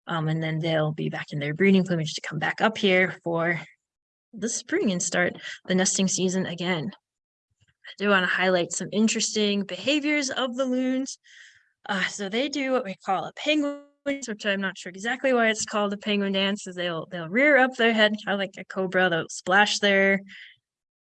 Um, and then they'll be back in their breeding plumage to come back up here for the spring and start the nesting season again. I do want to highlight some interesting behaviors of the loons. Uh, so they do what we call a penguin, which I'm not sure exactly why it's called a penguin dance, is they'll they'll rear up their head kind of like a cobra. They'll splash their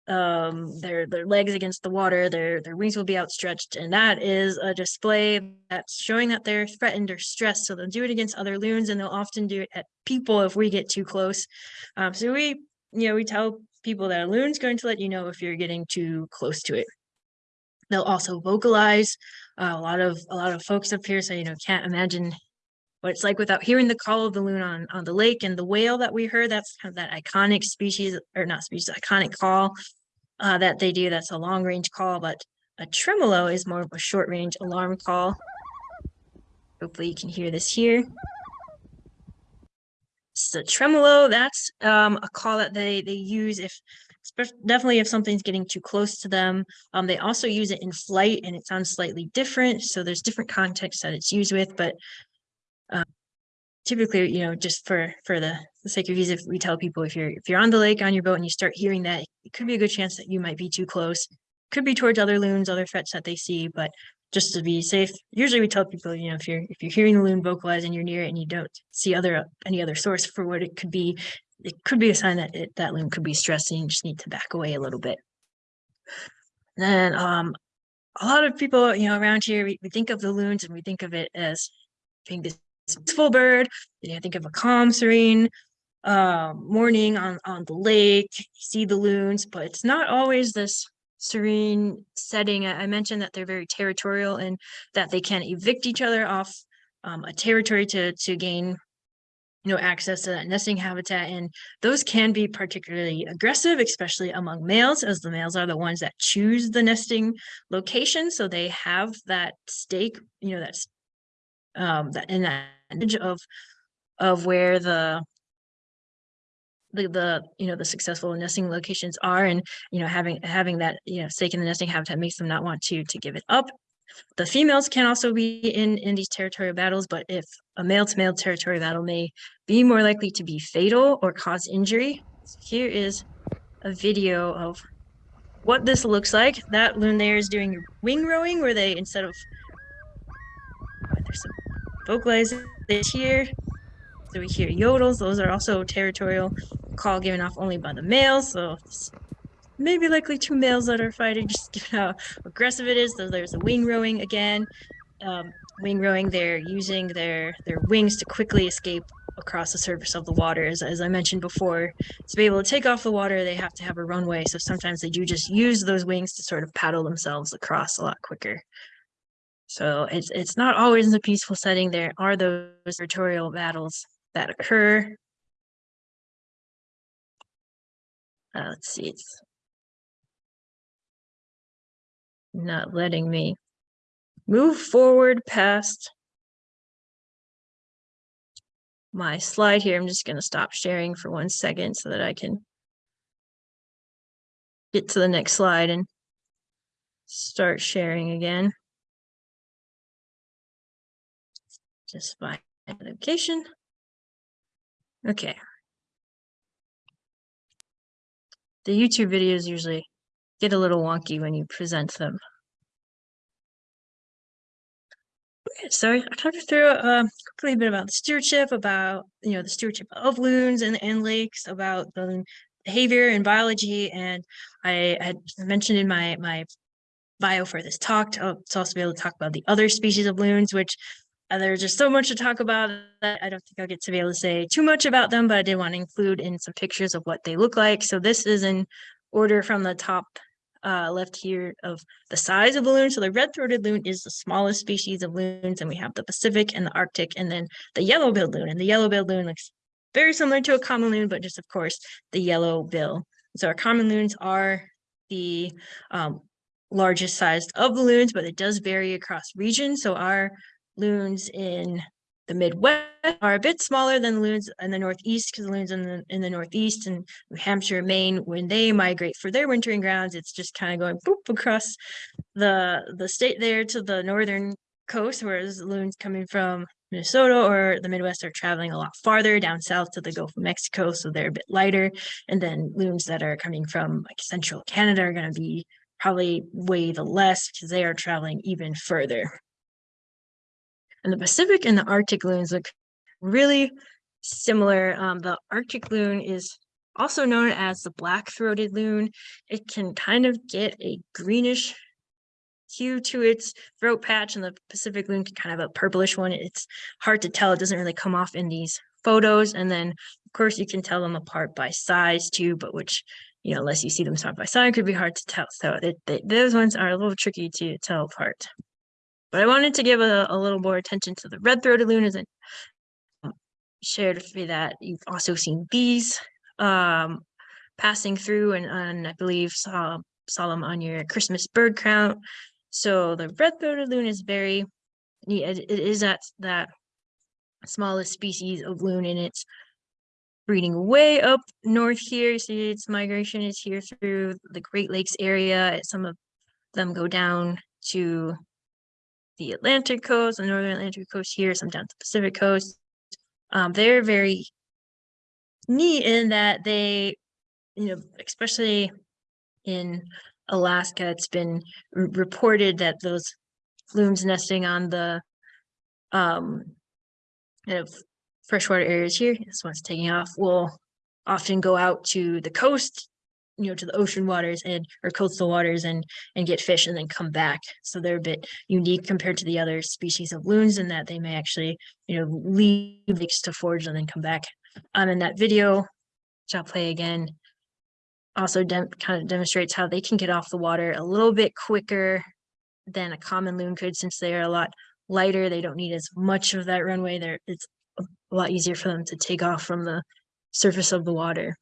um their their legs against the water their their wings will be outstretched and that is a display that's showing that they're threatened or stressed so they'll do it against other loons and they'll often do it at people if we get too close. Um so we you know we tell people that a loon's going to let you know if you're getting too close to it. They'll also vocalize. Uh, a lot of a lot of folks up here say you know can't imagine what it's like without hearing the call of the loon on on the lake and the wail that we heard that's kind of that iconic species or not species iconic call uh, that they do. That's a long range call but a tremolo is more of a short range alarm call. Hopefully you can hear this here. So tremolo that's um, a call that they they use if definitely if something's getting too close to them. Um, they also use it in flight and it sounds slightly different so there's different contexts that it's used with but um, typically, you know, just for for the, the sake of ease, if we tell people if you're if you're on the lake on your boat and you start hearing that, it could be a good chance that you might be too close. Could be towards other loons, other threats that they see, but just to be safe, usually we tell people, you know, if you're if you're hearing the loon vocalize and you're near it and you don't see other any other source for what it could be, it could be a sign that it, that loon could be stressed and just need to back away a little bit. Then um, a lot of people, you know, around here, we, we think of the loons and we think of it as being this peaceful bird. You know, think of a calm, serene um, morning on, on the lake, see the loons, but it's not always this serene setting. I I mentioned that they're very territorial and that they can evict each other off um, a territory to, to gain you know, access to that nesting habitat. And those can be particularly aggressive, especially among males, as the males are the ones that choose the nesting location. So they have that stake, you know, that's um that in that image of of where the the the you know the successful nesting locations are and you know having having that you know stake in the nesting habitat makes them not want to to give it up. The females can also be in in these territorial battles but if a male to male territorial battle may be more likely to be fatal or cause injury so here is a video of what this looks like. That loon there is doing wing rowing where they instead of there's some vocalizing here. So we hear yodels. Those are also territorial call given off only by the males. So maybe likely two males that are fighting, just given how aggressive it is. So there's a wing rowing again. Um, wing rowing, they're using their their wings to quickly escape across the surface of the water. As, as I mentioned before, to be able to take off the water, they have to have a runway. So sometimes they do just use those wings to sort of paddle themselves across a lot quicker. So it's it's not always a peaceful setting. There are those territorial battles that occur. Uh, let's see, it's not letting me move forward past my slide here. I'm just going to stop sharing for one second so that I can get to the next slide and start sharing again. Just by location. Okay. The YouTube videos usually get a little wonky when you present them. So I talked through uh, a bit about the stewardship, about you know the stewardship of loons and, and lakes, about the behavior and biology, and I had mentioned in my my bio for this talk to, to also be able to talk about the other species of loons, which uh, there's just so much to talk about that I don't think I'll get to be able to say too much about them, but I did want to include in some pictures of what they look like. So this is in order from the top uh, left here of the size of the loon. So the red-throated loon is the smallest species of loons, and we have the Pacific and the Arctic, and then the yellow-billed loon. And the yellow-billed loon looks very similar to a common loon, but just of course the yellow bill. So our common loons are the um, largest sized of loons, but it does vary across regions. So our loons in the Midwest are a bit smaller than loons in the Northeast because loons in the in the Northeast and New Hampshire, Maine, when they migrate for their wintering grounds, it's just kind of going boop across the the state there to the northern coast, whereas loons coming from Minnesota or the Midwest are traveling a lot farther down south to the Gulf of Mexico, so they're a bit lighter. And then loons that are coming from like central Canada are going to be probably way the less because they are traveling even further. And the Pacific and the Arctic loons look really similar. Um, the Arctic loon is also known as the black-throated loon. It can kind of get a greenish hue to its throat patch, and the Pacific loon can kind of have a purplish one. It's hard to tell. It doesn't really come off in these photos. And then, of course, you can tell them apart by size too, but which you know, unless you see them side by side, could be hard to tell. So it, they, those ones are a little tricky to tell apart. But I wanted to give a, a little more attention to the red-throated loon as I shared with me that you've also seen these um, passing through and, and I believe saw, saw them on your Christmas bird count. So the red-throated loon is very. It, it is that, that smallest species of loon and it's breeding way up north here. You see its migration is here through the Great Lakes area. Some of them go down to the Atlantic coast, the northern Atlantic coast here, some down to the Pacific coast. Um, they're very neat in that they, you know, especially in Alaska, it's been reported that those loons nesting on the um, kind of freshwater areas here, this one's taking off, will often go out to the coast, you know, to the ocean waters and or coastal waters and and get fish and then come back. So they're a bit unique compared to the other species of loons in that they may actually, you know, leave lakes to forage and then come back. Um, in that video, which I'll play again, also kind of demonstrates how they can get off the water a little bit quicker than a common loon could since they are a lot lighter. They don't need as much of that runway. There, it's a lot easier for them to take off from the surface of the water.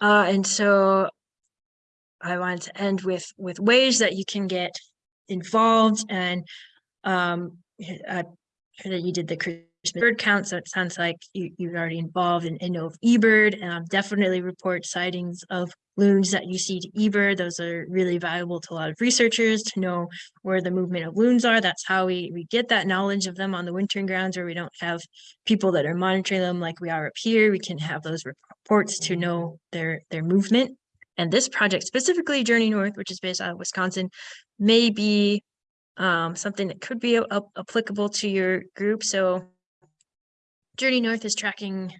Uh, and so I wanted to end with with ways that you can get involved and um, uh, that you did the bird count, so it sounds like you, you're already involved and, and know of eBird. Um, definitely report sightings of loons that you see to eBird. Those are really valuable to a lot of researchers to know where the movement of loons are. That's how we, we get that knowledge of them on the wintering grounds where we don't have people that are monitoring them like we are up here. We can have those reports to know their, their movement. And this project, specifically Journey North, which is based out of Wisconsin, may be um, something that could be applicable to your group. So Journey North is tracking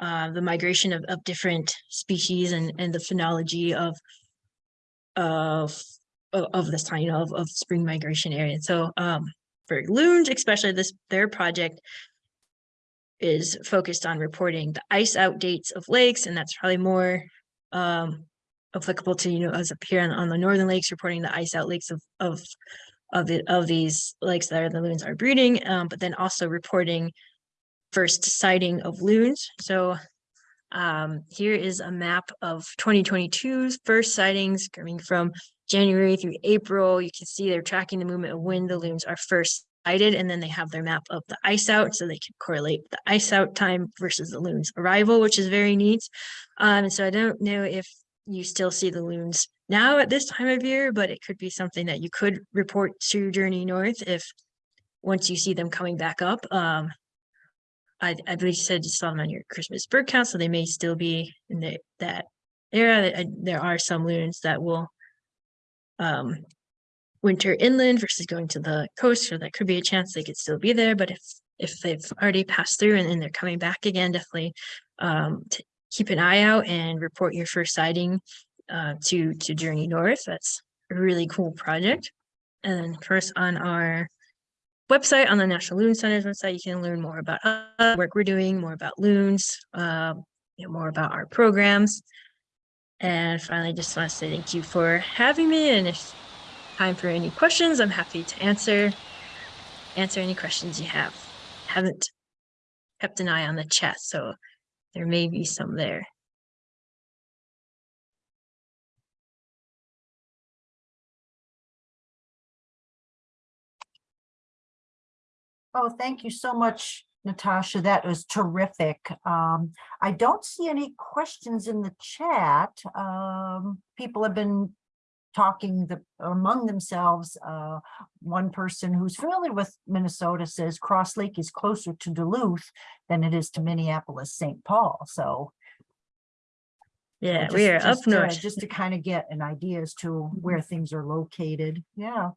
uh, the migration of, of different species and, and the phenology of of of, this time, you know, of, of spring migration area. So um, for loons, especially this their project is focused on reporting the ice out dates of lakes, and that's probably more um, applicable to you know us up here on, on the northern lakes, reporting the ice out lakes of of of the of these lakes that are the loons are breeding, um, but then also reporting first sighting of loons. So um, here is a map of 2022's first sightings coming from January through April. You can see they're tracking the movement of when the loons are first sighted, and then they have their map of the ice out, so they can correlate the ice out time versus the loons arrival, which is very neat. Um, so I don't know if you still see the loons now at this time of year, but it could be something that you could report to Journey North if once you see them coming back up. Um, I, I believe you said you saw them on your Christmas bird count, so they may still be in the, that area. There are some loons that will um, winter inland versus going to the coast, so that could be a chance they could still be there. But if if they've already passed through and, and they're coming back again, definitely um, keep an eye out and report your first sighting uh, to to Journey North. That's a really cool project. And then course on our website, on the National Loon Center's website, you can learn more about uh, work we're doing, more about loons, uh, you know, more about our programs. And finally, just want to say thank you for having me. And if time for any questions, I'm happy to answer answer any questions you have. Haven't kept an eye on the chat, so there may be some there. Oh, thank you so much, Natasha. That was terrific. Um, I don't see any questions in the chat. Um, people have been talking the, among themselves. Uh, one person who's familiar with Minnesota says Cross Lake is closer to Duluth than it is to Minneapolis, St. Paul. So Yeah, just- we are just up to- north. Just to kind of get an idea as to where things are located, yeah.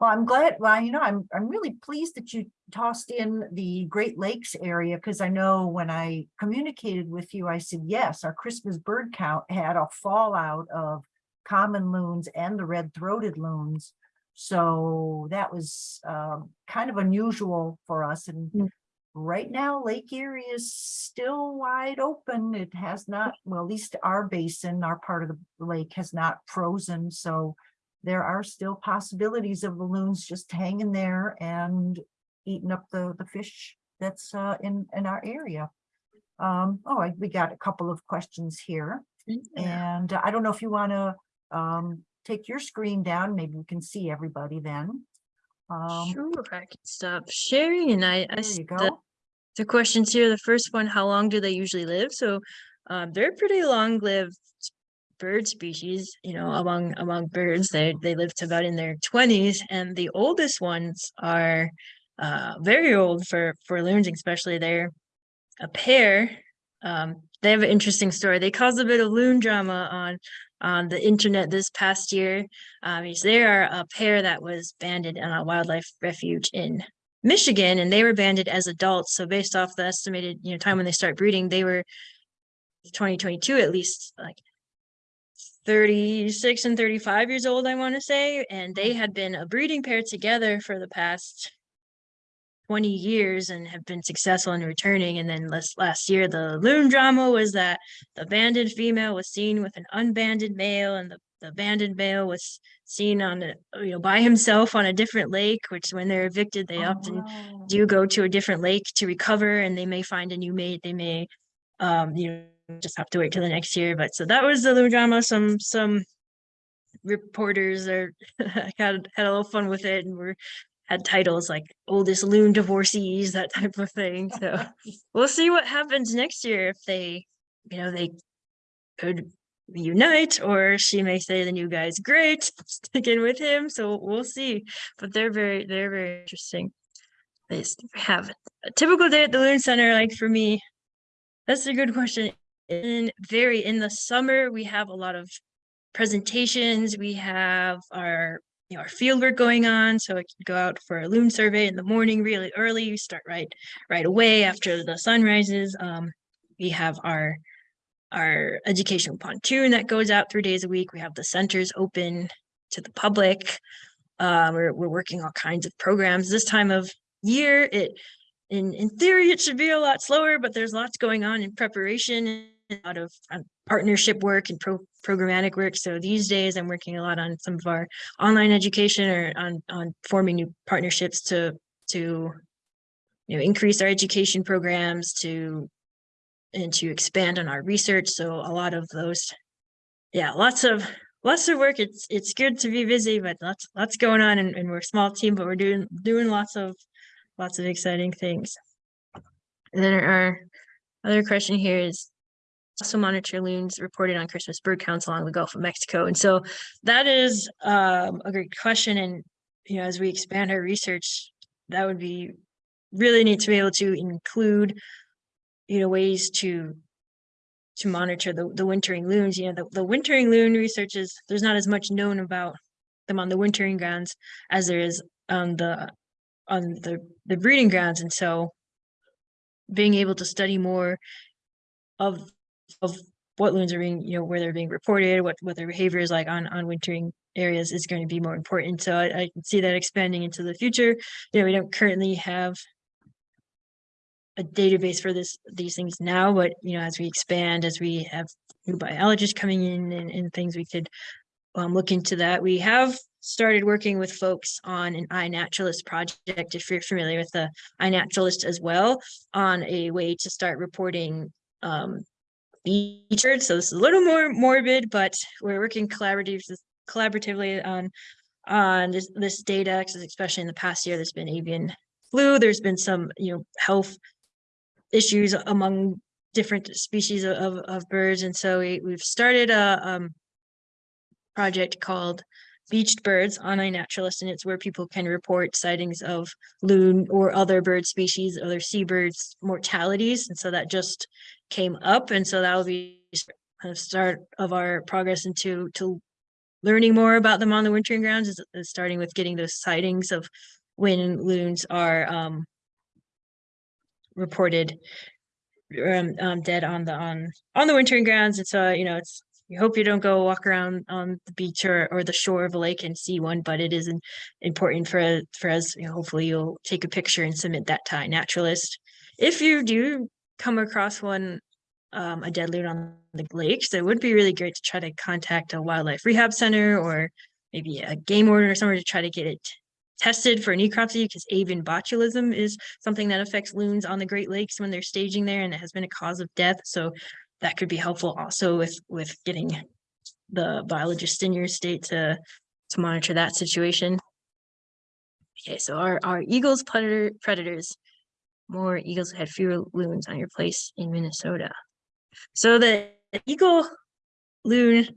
Well, I'm glad, well, you know, I'm, I'm really pleased that you tossed in the Great Lakes area, because I know when I communicated with you, I said, yes, our Christmas bird count had a fallout of common loons and the red-throated loons. So that was um, kind of unusual for us, and Mm. right now Lake Erie is still wide open. It has not, well, at least our basin, our part of the lake has not frozen, so there are still possibilities of balloons just hanging there and eating up the, the fish that's uh, in, in our area. Um, oh, I- we got a couple of questions here. Yeah. And I don't know if you want to um, take your screen down, maybe we can see everybody then. Um, Sure, I can stop sharing and I, I you the, the questions here, the first one, how long do they usually live? So um, they're pretty long-lived bird species, you know, among among birds. They they live to about in their 20s and the oldest ones are uh very old for for loons, especially they're a pair. Um, they have an interesting story. They caused a bit of loon drama on on the internet this past year. Um, they are a pair that was banded in a wildlife refuge in Michigan, and they were banded as adults. So based off the estimated, you know, time when they start breeding, they were 2022 at least like 36 and 35 years old, I want to say, and they had been a breeding pair together for the past 20 years and have been successful in returning. And then last last year, the loon drama was that the banded female was seen with an unbanded male, and the, the banded male was seen on a, you know by himself on a different lake. Which when they're evicted, they Oh, often do go to a different lake to recover, and they may find a new mate. They may, um, you know, just have to wait till the next year. But so that was the loon drama. Some some reporters are had had a little fun with it and were had titles like oldest loon divorcees, that type of thing. So we'll see what happens next year if they, you know, they could reunite or she may say the new guy's great, sticking with him. So we'll see. But they're very, they're very interesting. They have a typical day at the Loon Center, like for me. That's a good question. In very in the summer, we have a lot of presentations. We have our you know our field work going on. So I can go out for a loon survey in the morning really early. We start right right away after the sun rises. Um, we have our our educational pontoon that goes out three days a week. We have the centers open to the public. Uh, we're we're working all kinds of programs. This time of year, it in in theory it should be a lot slower, but there's lots going on in preparation, lot of um, partnership work and pro programmatic work. So these days, I'm working a lot on some of our online education or on on forming new partnerships to to you know increase our education programs to and to expand on our research. So a lot of those, yeah, lots of lots of work. It's it's good to be busy, but lots lots going on, and, and we're a small team, but we're doing doing lots of lots of exciting things. And then our other question here is also monitor loons reported on Christmas bird counts along the Gulf of Mexico. And so that is um, a great question. And you know, as we expand our research, that would be really neat to be able to include you know ways to to monitor the, the wintering loons you know the, the wintering loon research is there's not as much known about them on the wintering grounds as there is on the on the the breeding grounds and so being able to study more of, of what loons are being, you know, where they're being reported, what, what their behavior is like on, on wintering areas is going to be more important. So I, I see that expanding into the future. You know, we don't currently have a database for this, these things now, but you know, as we expand, as we have new biologists coming in and, and things we could um, look into that. We have started working with folks on an iNaturalist project, if you're familiar with the iNaturalist as well, on a way to start reporting um, birds. So this is a little more morbid, but we're working collaboratively collaboratively on on this this data, especially in the past year, there's been avian flu. There's been some you know health issues among different species of of, of birds, and so we, we've started a um, project called Beached Birds on iNaturalist, and it's where people can report sightings of loon or other bird species, other seabirds mortalities, and so that just came up, and so that will be kind of start of our progress into to learning more about them on the wintering grounds is, is starting with getting those sightings of when loons are um reported um, um dead on the on on the wintering grounds. And so you know it's you hope you don't go walk around on the beach or or the shore of a lake and see one but it is an, important for for us. You know, hopefully you'll take a picture and submit that to iNaturalist. If you do come across one um, a dead loon on the lakes, it would be really great to try to contact a wildlife rehab center or maybe a game warden or somewhere to try to get it tested for necropsy because avian botulism is something that affects loons on the Great Lakes when they're staging there and it has been a cause of death. So that could be helpful also with with getting the biologist in your state to to monitor that situation. Okay, so our our eagles predator predators, more eagles had fewer loons on your place in Minnesota. So the eagle loon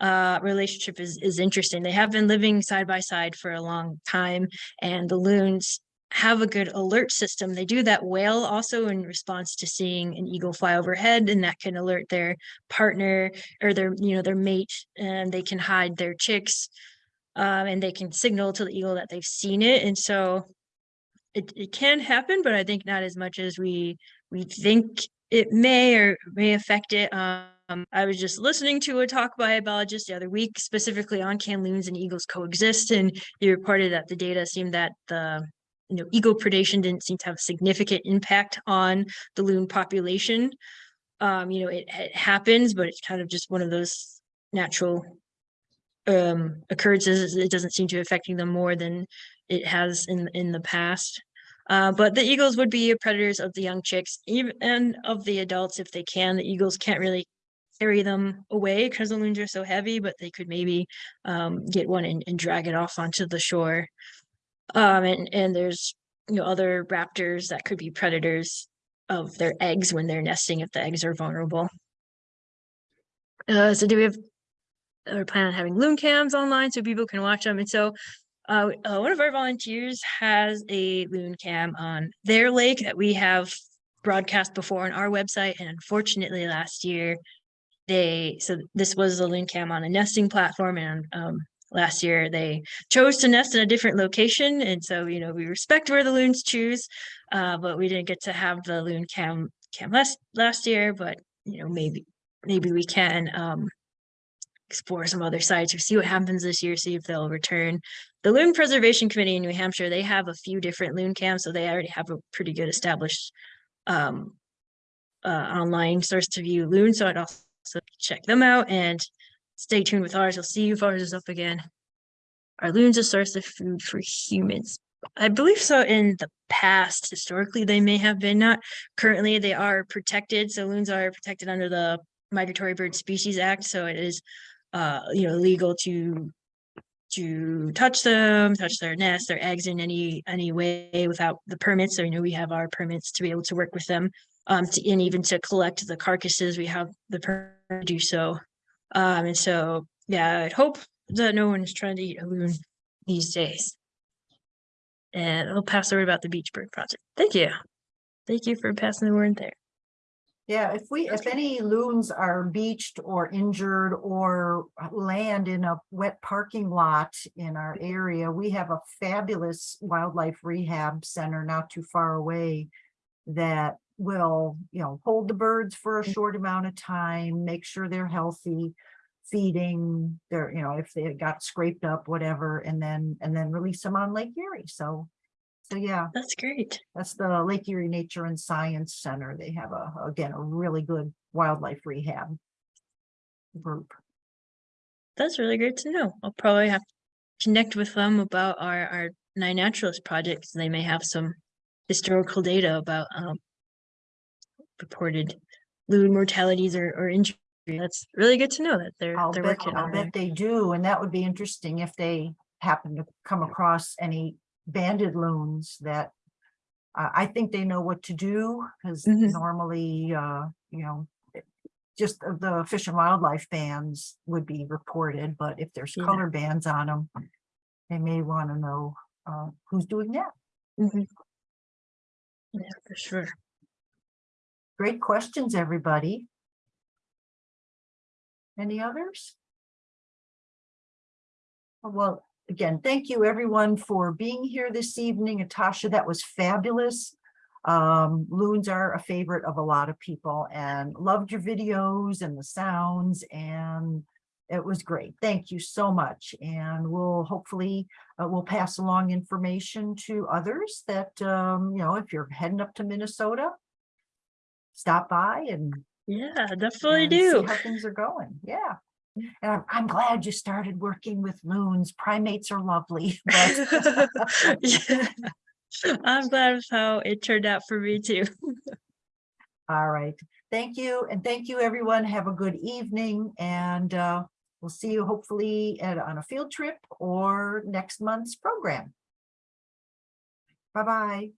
uh, relationship is is interesting. They have been living side by side for a long time, and the loons have a good alert system. They do that wail also in response to seeing an eagle fly overhead, and that can alert their partner or their you know their mate, and they can hide their chicks, um, and they can signal to the eagle that they've seen it. And so it, it can happen, but I think not as much as we we think it may or may affect it. Um, I was just listening to a talk by a biologist the other week, specifically on can loons and eagles coexist, and he reported that the data seemed that the you know eagle predation didn't seem to have a significant impact on the loon population. Um, you know, it, it happens, but it's kind of just one of those natural um occurrences. It doesn't seem to be affecting them more than it has in in the past. Uh, but the eagles would be predators of the young chicks, even and of the adults if they can. The eagles can't really carry them away because the loons are so heavy, but they could maybe um, get one and, and drag it off onto the shore. Um, and and there's you know other raptors that could be predators of their eggs when they're nesting if the eggs are vulnerable. Uh, so do we have? We're planning on having loon cams online so people can watch them, and so uh, uh, one of our volunteers has a loon cam on their lake that we have broadcast before on our website. And unfortunately, last year, they so this was a loon cam on a nesting platform, and um, last year they chose to nest in a different location. And so, you know, we respect where the loons choose, uh, but we didn't get to have the loon cam cam last last year. But you know, maybe maybe we can um, explore some other sites or see what happens this year, see if they'll return. The Loon Preservation Committee in New Hampshire, they have a few different loon cams, so they already have a pretty good established um, uh, online source to view loon. So I'd also check them out and stay tuned with ours. You'll see if ours is up again. Are loons a source of food for humans? I believe so in the past. Historically, they may have been not. Currently, they are protected. So loons are protected under the Migratory Bird Species Act. So it is uh, you know, legal to to touch them, touch their nests, their eggs in any any way without the permits. So you know we have our permits to be able to work with them, um, to, and even to collect the carcasses, we have the permit to do so. Um, and so yeah, I'd hope that no one is trying to eat a loon these days. And I'll pass the word about the Beach Bird Project. Thank you. Thank you for passing the word there. Yeah, if we, if any loons are beached or injured or uh, land in a wet parking lot in our mm-hmm. area, we have a fabulous wildlife rehab center not too far away that will, you know, hold the birds for a mm. short amount of time, make sure they're healthy, feeding, they're, you know, if they got scraped up, whatever, and then, and then release them on Lake Erie. So, so yeah, That's great. that's the Lake Erie Nature and Science Center. They have a, again, a really good wildlife rehab group. That's really great to know. I'll probably have to connect with them about our, our iNaturalist projects. They may have some historical data about, um, reported loon mortalities or, or injury. That's really good to know that they're, I'll they're bet, working I'll on bet it. they do, and that would be interesting if they happen to come across any banded loons that I, I think they know what to do, because Mhm. normally, uh, you know, just the- the Fish and Wildlife bans would be reported, but if there's Yeah. color bands on them, they may want to know, uh, who's doing that. Mhm. Yeah, for sure. Great questions, everybody. Any others? Uh, Well, again, thank you everyone for being here this evening. Natasha, that was fabulous. Um, loons are a favorite of a lot of people and loved your videos and the sounds and it was great. Thank you so much. And we'll hopefully, uh, we'll pass along information to others that, um, you know, if you're heading up to Minnesota, stop by and Yeah, definitely and see do. How things are going, yeah. And I'm, I'm glad you started working with loons. Primates are lovely. but- Yeah. I'm glad of how it turned out for me too. All right, thank you, and thank you, everyone. Have a good evening, and uh, we'll see you hopefully at, on a field trip or next month's program. Bye-bye.